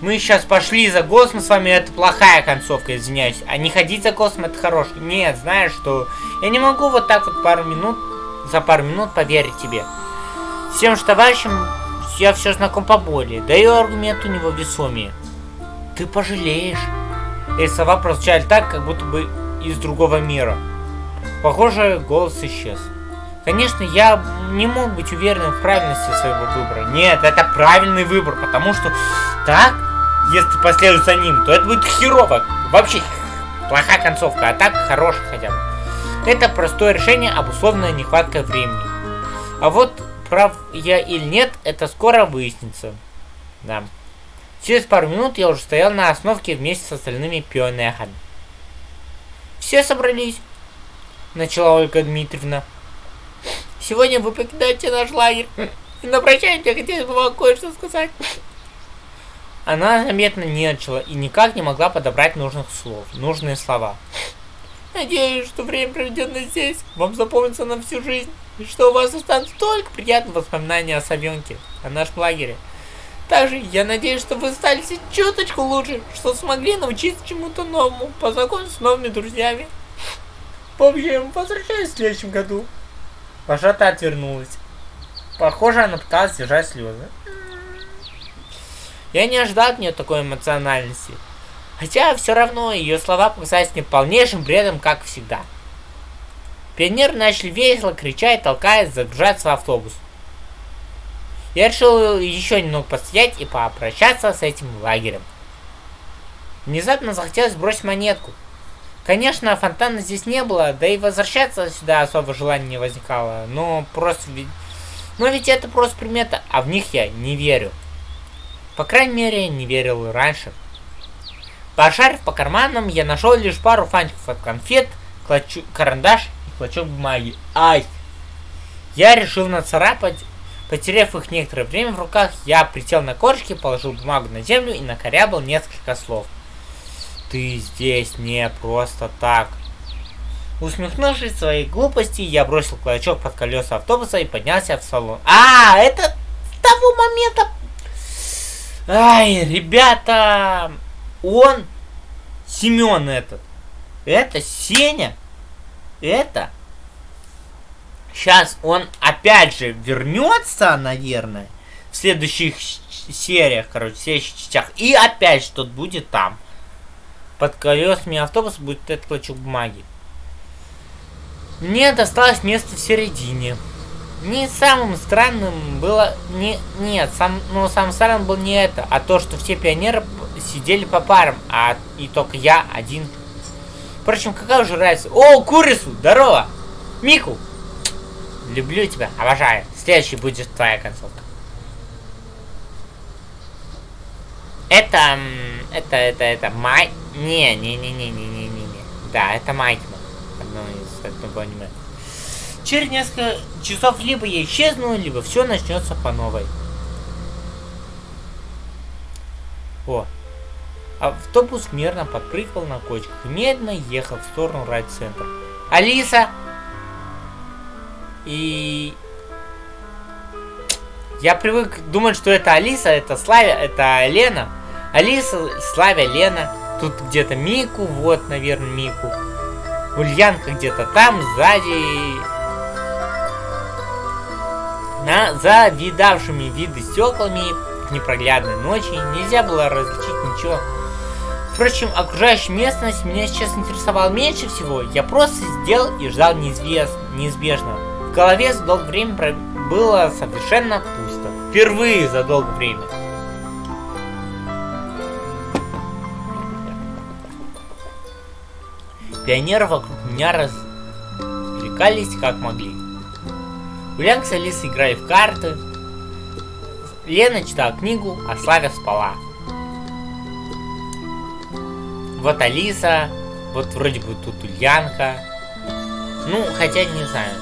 мы сейчас пошли за голосом с вами, это плохая концовка, извиняюсь. А не ходить за голосом, это хороший. Нет, знаешь что, я не могу вот так вот пару минут, за пару минут поверить тебе. Всем же товарищам я все знаком поболее, да и аргумент у него весомее. Ты пожалеешь. Эти слова прозвучали так, как будто бы из другого мира. Похоже, голос исчез. Конечно, я не мог быть уверенным в правильности своего выбора. Нет, это правильный выбор, потому что так если последуешь за ним, то это будет херово. Вообще, плохая концовка, а так хорошая хотя бы. Это простое решение, обусловленное нехваткой времени. А вот прав я или нет, это скоро выяснится. Да. Через пару минут я уже стоял на основке вместе с остальными пионерами. Все собрались, начала Ольга Дмитриевна. Сегодня вы покидаете наш лагерь. И на прощание я бы вам кое-что сказать. Она заметно нервничала и никак не могла подобрать нужных слов, нужные слова. Надеюсь, что время, проведенное здесь, вам запомнится на всю жизнь, и что у вас останутся только приятные воспоминания о Савенке, о нашем лагере. Также я надеюсь, что вы стали чуточку лучше, что смогли научиться чему-то новому, познакомиться с новыми друзьями. В общем, возвращаюсь в следующем году. Пашата отвернулась. Похоже, она пыталась сдержать слезы. Я не ожидал от нее такой эмоциональности. Хотя все равно ее слова показались мне полнейшим бредом, как всегда. Пионеры начали весело кричать, толкаясь, загружаться в автобус. Я решил еще немного постоять и попрощаться с этим лагерем. Внезапно захотелось бросить монетку. Конечно, фонтана здесь не было, да и возвращаться сюда особо желания не возникало, но просто ведь... Но ведь это просто примета, а в них я не верю. По крайней мере, не верил раньше. Пошарив по карманам, я нашел лишь пару фантиков от конфет, клочу, карандаш и клочок бумаги. Ай! Я решил нацарапать. Потеряв их некоторое время в руках, я присел на корочки, положил бумагу на землю и накорябал несколько слов. Ты здесь не просто так. Усмехнувшись своей глупости, я бросил клочок под колеса автобуса и поднялся в салон. А, это с того момента Ай, ребята, он, Семен этот, это Сеня, это, сейчас он опять же вернется, наверное, в следующих сериях, короче, в следующих частях, и опять что-то будет там. Под колесами автобуса будет этот клочок бумаги. Мне досталось место в середине. Не самым странным было... Не, нет, сам, ну, самым странным был не это, а то, что все пионеры сидели по парам, а и только я один. Впрочем, какая уже разница? О, Курису, здорово! Мику! Люблю тебя, обожаю. Следующий будет твоя концовка. Это... Это, это, это, Май... Не, не, не, не, не, не, не, не. Да, это Майкман. Одно из одного аниме. Через несколько часов либо я исчезну, либо все начнется по новой. О. Автобус мерно подпрыгивал на кочках и медленно ехал в сторону райцентра. Алиса! И... Я привык думать, что это Алиса, это Славя, это Лена. Алиса, Славя, Лена. Тут где-то Мику, вот, наверное, Мику. Ульянка где-то там, сзади. На завидавшими виды стеклами непроглядной ночи нельзя было различить ничего. Впрочем, окружающая местность меня сейчас интересовала меньше всего. Я просто сделал и ждал неизвест... неизбежного. В голове за долгое время было совершенно пусто. Впервые за долгое время. Пионеры вокруг меня развлекались как могли. Ульянка с Алисой играли в карты. Лена читала книгу, а Славя спала. Вот Алиса, вот вроде бы тут Ульянка. Ну, хотя не знаю.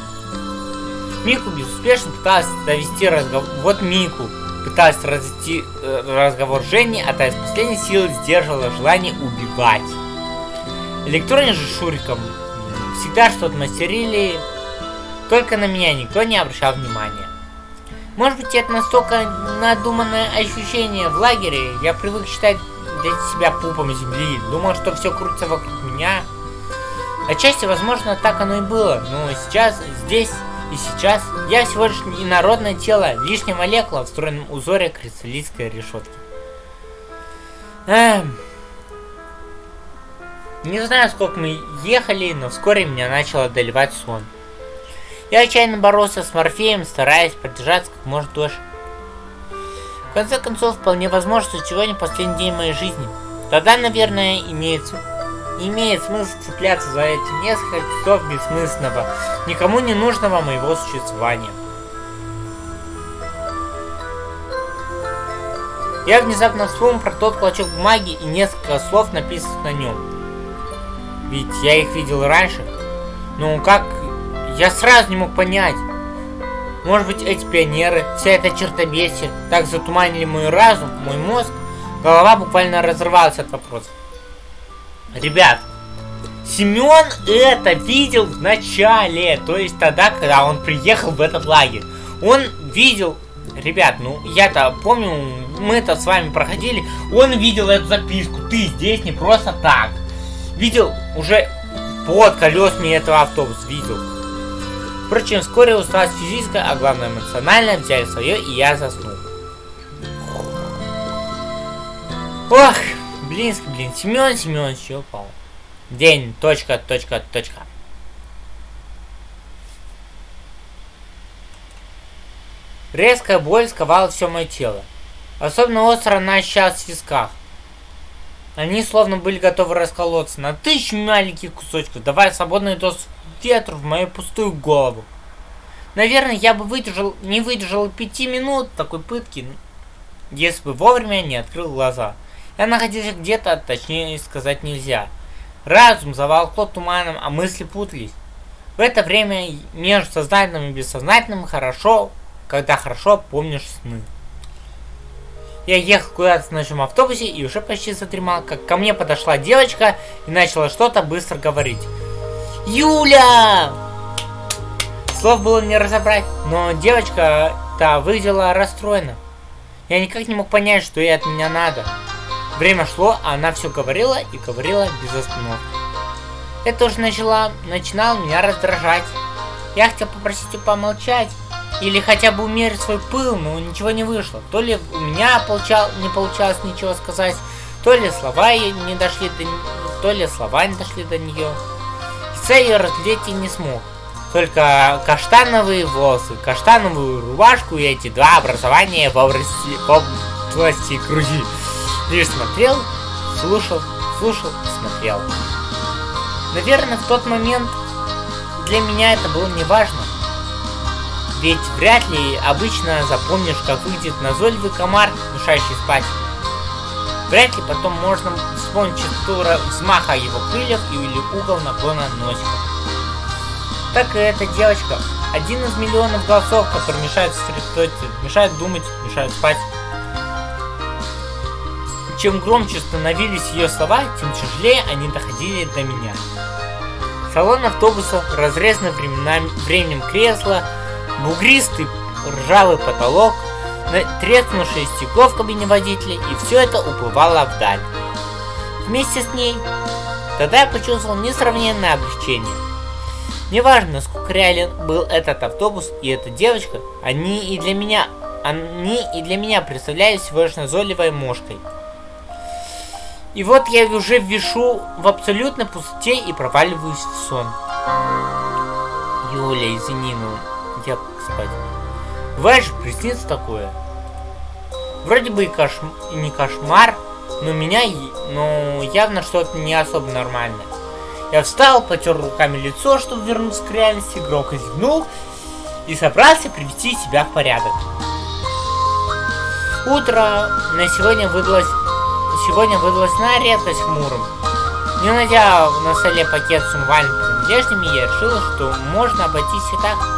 Мику безуспешно пыталась довести разговор... Вот Мику пыталась развести э, разговор Жени, а та из последней силы сдерживала желание убивать. Электроне же Шуриком всегда что-то мастерили, только на меня никто не обращал внимания. Может быть это настолько надуманное ощущение в лагере, я привык считать для себя пупом земли, думал, что все крутится вокруг меня. Отчасти, возможно, так оно и было, но сейчас, здесь и сейчас я всего лишь инородное тело, лишняя молекула в встроенном узоре кристаллической решетки. Эм... Не знаю, сколько мы ехали, но вскоре меня начал одолевать сон. Я отчаянно боролся с Морфеем, стараясь продержаться как можно дольше. В конце концов, вполне возможно, что сегодня последний день моей жизни. Тогда, наверное, имеется, имеет смысл цепляться за эти несколько часов бессмысленного, никому не нужного моего существования. Я внезапно вспомнил про тот клочок бумаги и несколько слов, написанных на нем. Ведь я их видел раньше. Ну как? Я сразу не мог понять. Может быть эти пионеры, вся эта чертобесие, так затуманили мой разум, мой мозг. Голова буквально разрывалась от вопросов. Ребят, Семен это видел в начале, то есть тогда, когда он приехал в этот лагерь. Он видел, ребят, ну я-то помню, мы-то с вами проходили, он видел эту записку, ты здесь не просто так. Видел уже под колесами этого автобуса, видел. Впрочем, вскоре усталость физическая, а главное эмоциональная взяли свое, и я заснул. Ох, блинский, блин, Семен Семенович упал. День, точка, точка, точка. Резкая боль сковала все мое тело. Особенно остро она ощущалась в висках. Они словно были готовы расколоться на тысячу маленьких кусочков, давая свободный доступ ветру в мою пустую голову. Наверное, я бы выдержал, не выдержал пяти минут такой пытки, если бы вовремя не открыл глаза. Я находился где-то, точнее сказать нельзя. Разум заволкло туманом, а мысли путались. В это время между сознательным и бессознательным хорошо, когда хорошо помнишь сны. Я ехал куда-то в ночном автобусе и уже почти задремал, как ко мне подошла девочка и начала что-то быстро говорить. Юля! Слов было не разобрать, но девочка-то выглядела расстроена. Я никак не мог понять, что ей от меня надо. Время шло, а она все говорила и говорила без остановки. Это уже начала, начинало меня раздражать. Я хотел попросить ее помолчать, или хотя бы умерить свой пыл, но ничего не вышло. То ли у меня получал, не получалось ничего сказать, то ли слова не дошли до то ли слова не дошли до нее. Ее разглядеть и не смог. Только каштановые волосы, каштановую рубашку и эти два образования в области, в области груди. Лишь смотрел, слушал, слушал, смотрел. Наверное, в тот момент для меня это было не важно. Ведь вряд ли обычно запомнишь, как выглядит назойливый комар, мешающий спать. Вряд ли потом можно вспомнить частоту взмаха его крыльев или угол наклона носика. Так и эта девочка. Один из миллионов голосов, которые мешают сосредоточиться, мешают думать, мешают спать. Чем громче становились ее слова, тем тяжелее они доходили до меня. Салон автобуса, разрезанный временем кресла, бугристый ржавый потолок, треснувшее стекло в кабине водителя, и все это уплывало вдаль. вместе с ней, тогда я почувствовал несравненное облегчение. Неважно, насколько реален был этот автобус и эта девочка, они и для меня, они и для меня представлялись всего лишь назойливой мошкой. И вот я уже вешу в абсолютной пустоте и проваливаюсь в сон. Юля, извини, ну я спать. Бывает же приснится такое. Вроде бы и, кош... и не кошмар, но меня, но явно что-то не особо нормальное. Я встал, потер руками лицо, чтобы вернуться к реальности, громко зевнул и собрался привести себя в порядок. Утро на сегодня выдалось, сегодня выдалось на редкость хмурым. Не найдя на столе пакет с умывальными принадлежностями, я решил, что можно обойтись и так.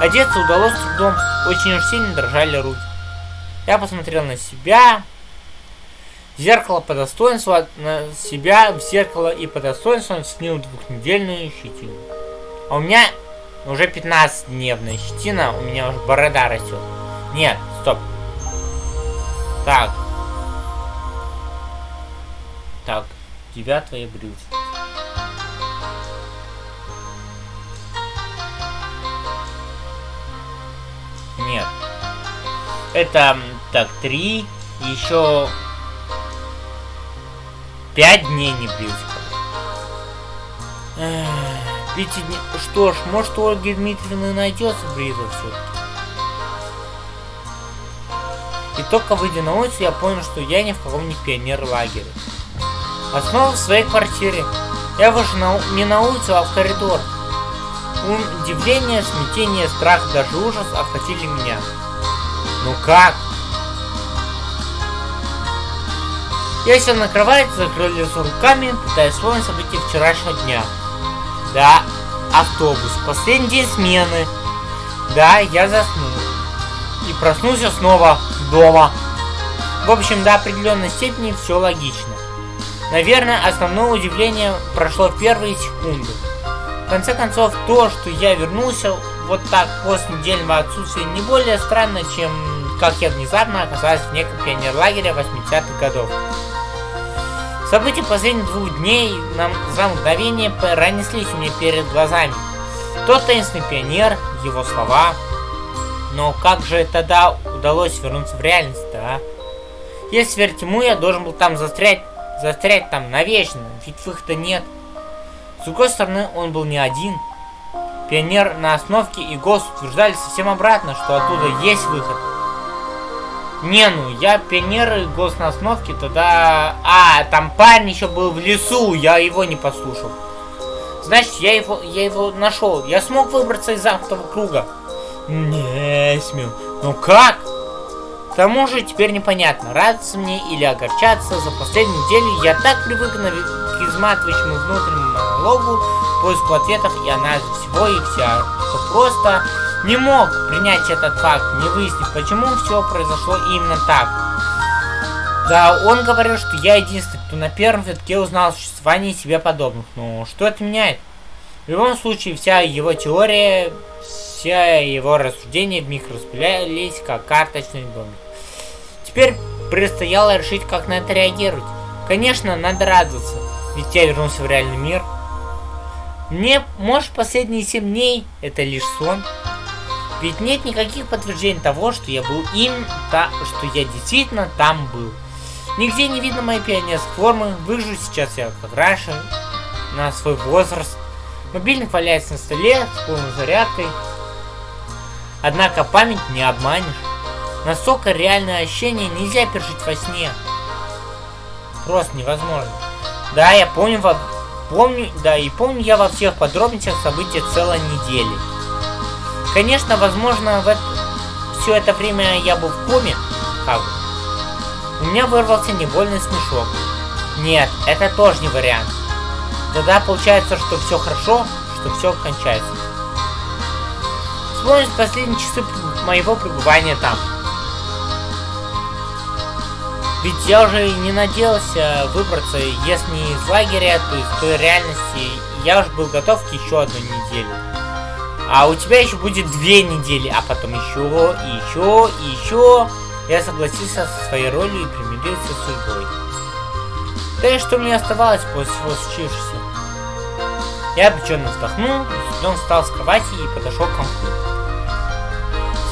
Одеться удалось с трудом, очень уж сильно дрожали руки. Я посмотрел на себя, зеркало по достоинству, на себя в зеркало и по достоинству снил двухнедельную щетину. А у меня уже 15-дневная щетина, у меня уже борода растет. Нет, стоп. Так. Так, девятое брюс. Нет. Это, так, три, еще пять дней не брился. Пяти дней. Что ж, может у Ольги Дмитриевны найдется бритва все-таки. И только выйдя на улицу, я понял, что я ни в каком не пионер-лагере. А снова в своей квартире. Я вышел на, не на улицу, а в коридор. Удивление, смятение, страх, даже ужас охватили меня. Ну как? Я сел на кровать, закрыл лицо руками, пытаясь вспомнить события вчерашнего дня. Да, автобус, последний день смены. Да, я заснул. И проснулся снова дома. В общем, до определенной степени все логично. Наверное, основное удивление прошло в первые секунды. В конце концов, то, что я вернулся вот так после недельного отсутствия, не более странно, чем как я внезапно оказался в неком пионерлагере 80-х годов. События последних двух дней нам за мгновение пронеслись у перед глазами. Тот таинственный пионер, его слова. Но как же тогда удалось вернуться в реальность, да? Если верить ему, я должен был там застрять, застрять там навечно, ведь выхода нет. Другой стороны, он был не один. Пионер на остановке и ГОС утверждали совсем обратно, что оттуда есть выход. Не, ну, я пионер и ГОС на остановке, тогда... А, там парень еще был в лесу, я его не послушал. Значит, я его, я его нашел. Я смог выбраться из замкнутого круга. Не смел. Ну как? К тому же теперь непонятно, радоваться мне или огорчаться. За последнюю неделю я так привык на... изматывающему внутреннему монологу, поиску ответов и анализу всего и вся, что просто не мог принять этот факт, не выяснив, почему все произошло именно так. Да, он говорил, что я единственный, кто на первом витке узнал о существовании себе подобных. Но что это меняет? В любом случае, вся его теория, все его рассуждения вмиг распылялись, как карточный домик. Теперь предстояло решить, как на это реагировать. Конечно, надо радоваться, ведь я вернулся в реальный мир. Мне, может, последние 7 дней это лишь сон? Ведь нет никаких подтверждений того, что я был им, та, что я действительно там был. Нигде не видно моей пионерской формы, выгляжу сейчас я как раньше, на свой возраст. Мобильник валяется на столе с полной зарядкой. Однако память не обманешь. Настолько реальное ощущение нельзя пережить во сне. Просто невозможно. Да, я помню, во... помню, да, и помню я во всех подробностях события целой недели. Конечно, возможно, в это... все это время я был в коме, бы. У меня вырвался невольный смешок. Нет, это тоже не вариант. Тогда получается, что все хорошо, что все кончается. Вспомнить последние часы моего пребывания там. Ведь я уже не надеялся выбраться, если не из лагеря, то из той реальности. Я уже был готов к еще одной неделе. А у тебя еще будет две недели, а потом еще, и еще, и еще. Я согласился со своей ролью и примирился с судьбой. Да и что мне оставалось после всего случившегося? Я обреченно вздохнул, он встал с кровати и подошел к компьютеру.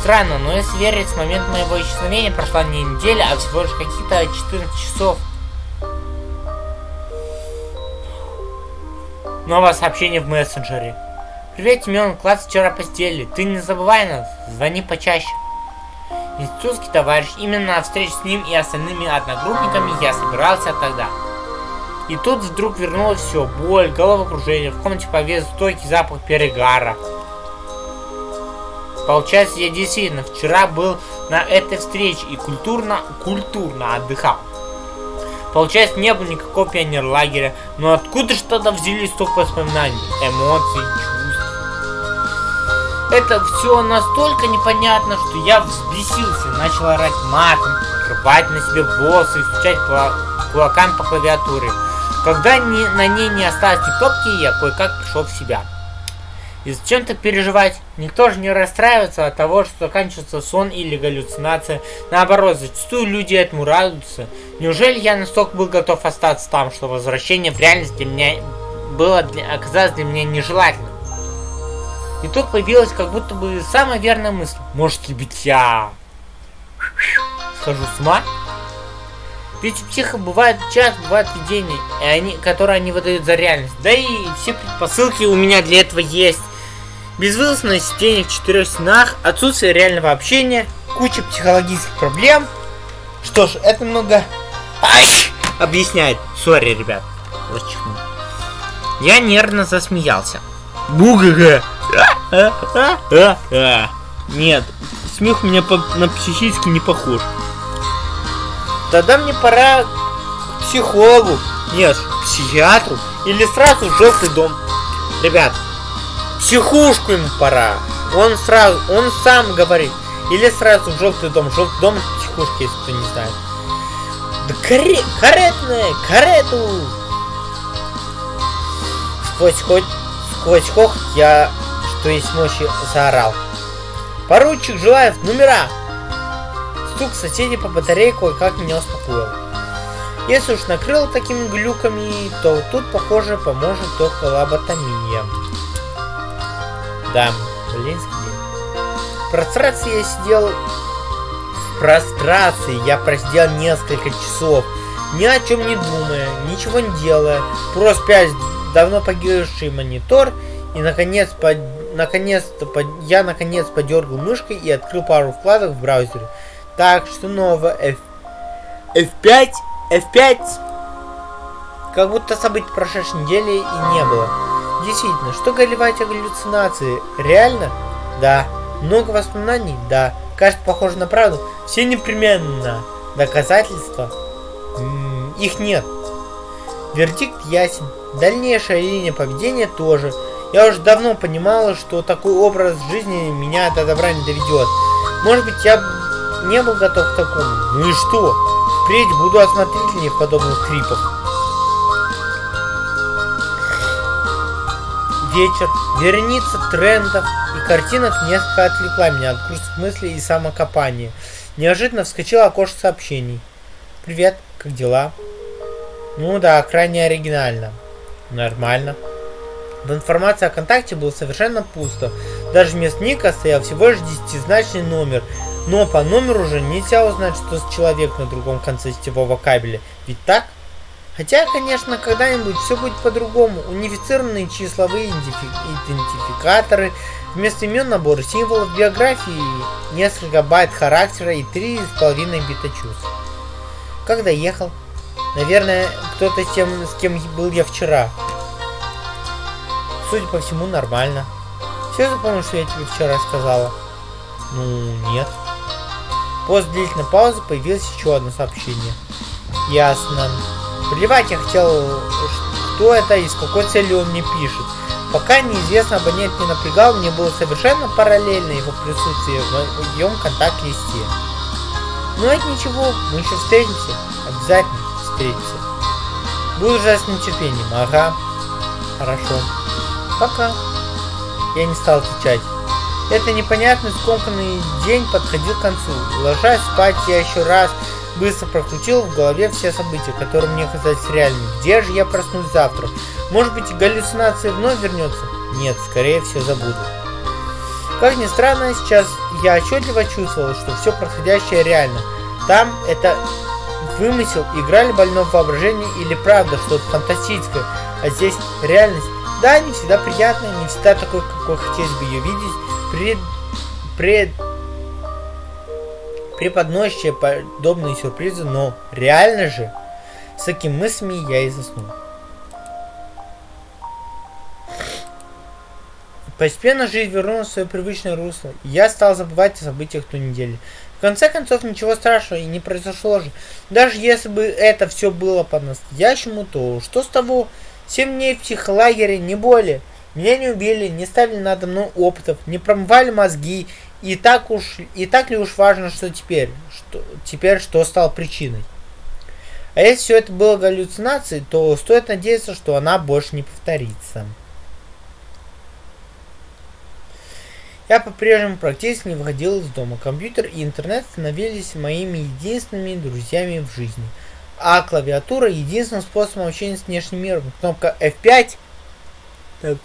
Странно, но если верить, с момента моего исчезновения прошла не неделя, а всего лишь какие-то 14 часов. Новое сообщение в мессенджере. Привет, Тимон, класс вчера постели. Ты не забывай нас, звони почаще. Институтский товарищ, именно на встречу с ним и остальными одногруппниками я собирался тогда. И тут вдруг вернулось все. Боль, головокружение, в комнате повес стойкий запах перегара. Получается, я действительно вчера был на этой встрече и культурно, культурно отдыхал. Получается, не было никакого пионерлагеря, но откуда же тогда взялись столько воспоминаний, эмоций, чувств? Это все настолько непонятно, что я взбесился, начал орать матом, рвать на себе волосы и стучать кулаками по клавиатуре. Когда ни, на ней не осталось ни топки, я кое-как пришел в себя. И зачем-то переживать. Никто же не расстраивается от того, что заканчивается сон или галлюцинация. Наоборот, зачастую люди этому радуются. Неужели я настолько был готов остаться там, что возвращение в реальность для меня было для, оказалось для меня нежелательным? И тут появилась как будто бы самая верная мысль. Может ли быть я схожу с ума? Ведь у психов бывает час, бывают видения, и они, которые они выдают за реальность. Да и все предпосылки у меня для этого есть. Безвылазное сидение в четырех стенах, отсутствие реального общения, куча психологических проблем. Что ж, это много Ай! объясняет. Сори, ребят. Расчихнул. Я нервно засмеялся. Бугага! Нет, смех у меня на психически не похож. Тогда мне пора к психологу. Нет, к психиатру. Или сразу в желтый дом. Ребят, психушку ему пора. Он сразу, он сам говорит. Или сразу в желтый дом. Желтый дом психушки, если кто не знает. Да каре, каретная, карету! Сквозь хоть, сквозь хох я, что есть мощи, заорал. Поручик Желаев, номера! Стук соседей по батарее кое-как меня успокоил. Если уж накрыл такими глюками, то тут, похоже, поможет только лоботомия. Да, блинский. В прострации я сидел... В прострации я просидел несколько часов, ни о чем не думая, ничего не делая, просто пять давно погибший монитор и наконец под наконец-то я наконец подергал мышкой и открыл пару вкладок в браузере. Так что новое F... F5, F5. Как будто событий прошедшей недели и не было. Действительно, что горевать о галлюцинации? Реально? Да. Много воспоминаний? Да. Кажется, похоже на правду. Все непременно. Доказательства? М -м, их нет. Вердикт ясен. Дальнейшая линия поведения тоже. Я уже давно понимала, что такой образ жизни меня до добра не доведет. Может быть, я не был готов к такому. Ну и что? Впредь буду осмотрительнее в подобных клипах. Вечер, вереница трендов и картинок несколько отвлекла меня от грустных мыслей и самокопания. Неожиданно вскочила окошко сообщений. Привет, как дела? Ну да, крайне оригинально. Нормально. В информации о контакте было совершенно пусто. Даже вместо ника стоял всего лишь десятизначный номер, но по номеру уже нельзя узнать, что с человек на другом конце сетевого кабеля. Ведь так? Хотя, конечно, когда-нибудь все будет по-другому. Унифицированные числовые идентификаторы, вместо имен набор символов, биографии, несколько байт характера и три с половиной бита чувств. Как доехал? Наверное, кто-то с тем, с кем был я вчера. Судя по всему, нормально. Все запомнил, что я тебе вчера сказала? Ну, нет. После длительной паузы появилось еще одно сообщение. Ясно. Плевать я хотел, кто это и с какой целью он мне пишет. Пока неизвестно, абонент не напрягал, мне было совершенно параллельно его присутствие в моем контакт-листе. Но это ничего, мы еще встретимся. Обязательно встретимся. Буду ждать с нетерпением. Ага. Хорошо. Пока. Я не стал отвечать. Это непонятный скомканный день подходил к концу. Ложась спать, я еще раз быстро прокрутил в голове все события, которые мне казались реальными. Где же я проснусь завтра? Может быть, галлюцинация вновь вернется? Нет, скорее всего забуду. Как ни странно, сейчас я отчетливо чувствовал, что все происходящее реально. Там это вымысел, играли больного воображения или правда что-то фантастическое, а здесь реальность. Да, не всегда приятная, не всегда такой, какой хотелось бы ее видеть, пред, пред, преподносящая подобные сюрпризы, но реально же, с такими мыслями я и заснул. Постепенно жизнь вернулась в свое привычное русло, и я стал забывать о событиях той недели. В конце концов, ничего страшного и не произошло же. Даже если бы это все было по-настоящему, то что с того? Семь дней в психолагере, не более. Меня не убили, не ставили надо мной опытов, не промывали мозги. И так уж, и так ли уж важно, что теперь? Что, теперь что стало причиной? А если все это было галлюцинацией, то стоит надеяться, что она больше не повторится. Я по-прежнему практически не выходил из дома. Компьютер и интернет становились моими единственными друзьями в жизни. А клавиатура единственным способом общения с внешним миром. Кнопка F5. Так.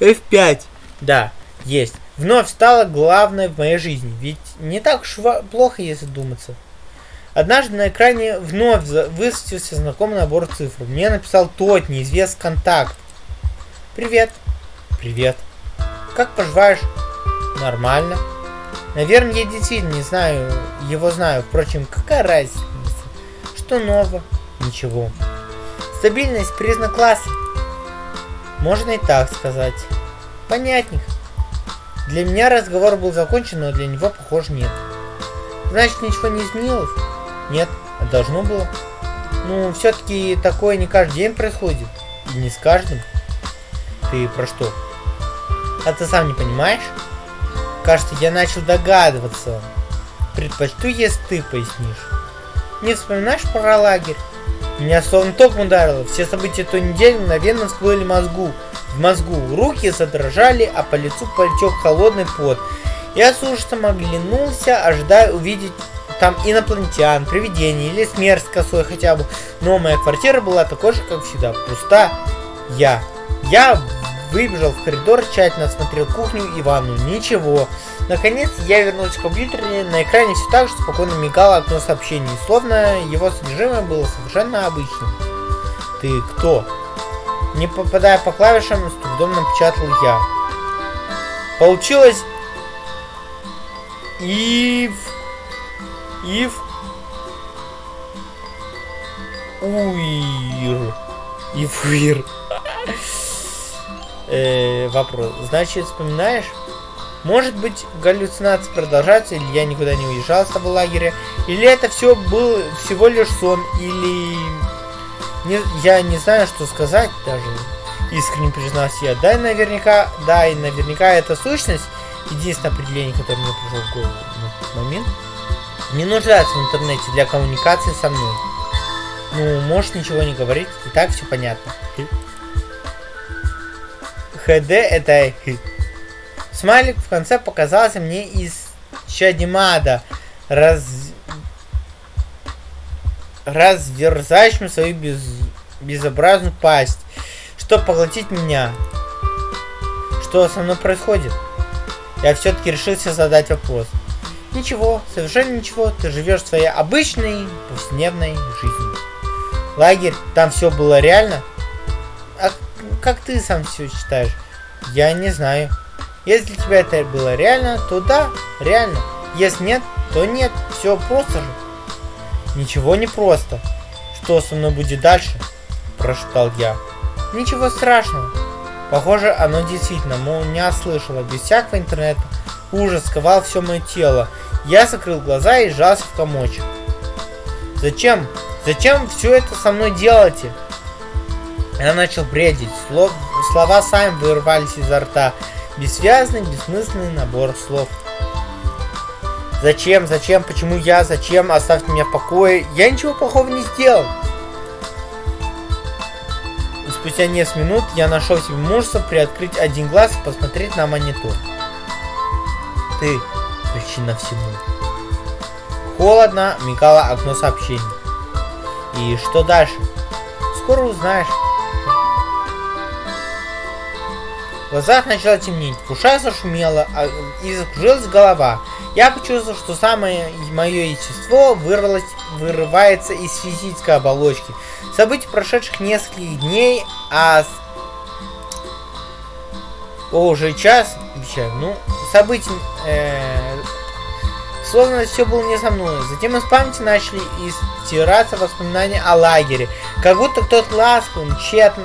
F5. Да, есть. Вновь стала главной в моей жизни. Ведь не так уж плохо, если думаться. Однажды на экране вновь высветился знакомый набор цифр. Мне написал тот неизвестный контакт. Привет. Привет. Как поживаешь? Нормально. Наверное, я действительно не знаю, его знаю. Впрочем, какая разница? Что нового? Ничего. Стабильность – признак класса. Можно и так сказать. Понятненько. Для меня разговор был закончен, но для него, похоже, нет. Значит, ничего не изменилось? Нет, а должно было. Ну, все-таки такое не каждый день происходит. И не с каждым. Ты про что? А ты сам не понимаешь? Кажется, я начал догадываться. Предпочту, если ты пояснишь. Не вспоминаешь про лагерь? Меня словно током ударило. Все события той недели мгновенно всплыли мозгу. В мозгу руки задрожали, а по лицу потек холодный пот. Я с ужасом оглянулся, ожидая увидеть там инопланетян, привидений или смерть косой хотя бы. Но моя квартира была такой же, как всегда, пуста. Я. Я Выбежал в коридор, тщательно осмотрел кухню и ванну. Ничего. Наконец я вернулся к компьютеру, на экране все так же спокойно мигало окно сообщений, словно его содержимое было совершенно обычным. Ты кто? Не попадая по клавишам, с трудом напечатал я. Получилось... Ив... Ив... Уир. Ивуир э, вопрос. Значит, вспоминаешь? Может быть, галлюцинации продолжаются, или я никуда не уезжал с того лагеря, или это все был всего лишь сон, или... Не, я не знаю, что сказать даже, искренне признался я. Да, и наверняка, да, и наверняка это сущность, единственное определение, которое мне пришло в голову на тот момент, не нуждается в интернете для коммуникации со мной. Ну, можешь ничего не говорить, и так все понятно. ХД это Смайлик в конце показался мне из Чадимада, раз... разверзающим свою без... безобразную пасть, чтобы поглотить меня. Что со мной происходит? Я все-таки решился задать вопрос. Ничего, совершенно ничего, ты живешь своей обычной повседневной жизнью. Лагерь, там все было реально? А как ты сам все считаешь? Я не знаю. Если для тебя это было реально, то да, реально. Если нет, то нет. Все просто же. Ничего не просто. Что со мной будет дальше? Прошептал я. Ничего страшного. Похоже, оно действительно, мол, не ослышало. Без всякого интернета. Ужас сковал все мое тело. Я закрыл глаза и сжался в комочек. Зачем? Зачем все это со мной делаете? Я начал бредить. Слов, слова сами вырвались изо рта. Бессвязный, бессмысленный набор слов. Зачем? Зачем? Почему я? Зачем? Оставьте меня в покое. Я ничего плохого не сделал. И спустя несколько минут я нашел себе мужество приоткрыть один глаз и посмотреть на монитор. Ты причина всему. холодно мигало окно сообщений. И что дальше? Скоро узнаешь. В глазах начало темнеть, в ушах зашумело, а, и закружилась голова. Я почувствовал, что самое мое естество вырвалось, вырывается из физической оболочки. События прошедших нескольких дней, а... О, уже час, обещаю, ну, события... Э, словно все было не со мной. Затем из памяти начали истираться воспоминания о лагере. Как будто кто-то ласковым, тщетно,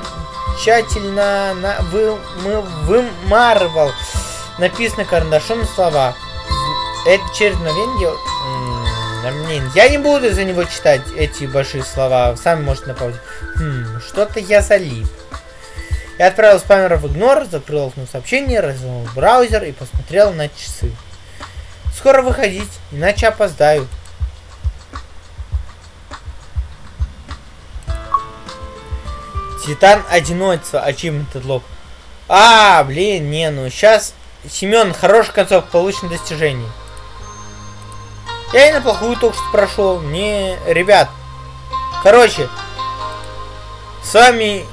тщательно на, вы, мы, вымарывал написанные карандашом слова. Это через мгновение... Блин, я не буду за него читать эти большие слова. Сами можете напомнить. Хм, что-то я залип. Я отправил спамера в игнор, закрыл окно сообщения, развернул браузер и посмотрел на часы. Скоро выходить, иначе опоздаю. Титан одиночества, ачивмент лог. А, блин, не, ну сейчас... Семен, хороший концов получен достижений. Я и на плохую только что прошел. Не, ребят. Короче, с вами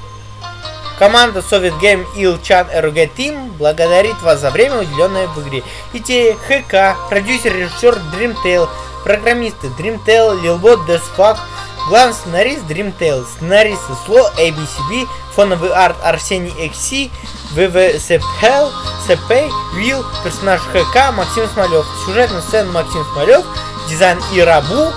команда Soviet Game Ilchan RG Team благодарит вас за время, уделенное в игре. Идея ХК, продюсер, режиссер Dreamtale, программисты Dreamtale, Lilbot, Desfuck, Главный сценарист Dreamtale, сценаристы Сло, ABCB, фоновый арт Арсений XC, ВВСПЛ, СП, Вилл, персонаж ХК Максим Смолев, сюжетная сцена Максим Смолев, дизайн Ирабу,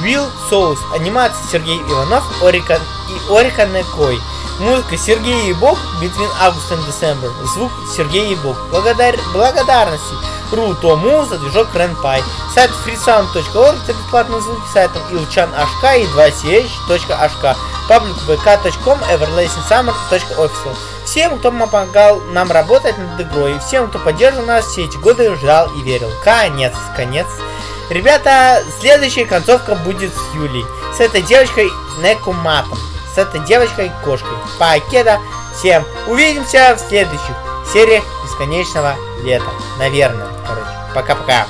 Вилл Соус, анимация Сергей Иванов, Орикан и Орикан Некой. Музыка Сергей Ебок, Between August and December. Звук Сергей Ебок. Благодар... Благодарности Ру.тому за движок RenPy. Сайт freesound.org это бесплатные звуки сайтом ilchan.hk и 2ch.hk. Паблик vk.com everlasting.summer.official. Всем, кто помогал нам работать над игрой, всем, кто поддерживал нас все эти годы, ждал и верил. Конец, конец. Ребята, следующая концовка будет с Юлей. С этой девочкой Некуматом с этой девочкой-кошкой. Покеда. Всем увидимся в следующих сериях Бесконечного Лета. Наверное, короче. Пока-пока.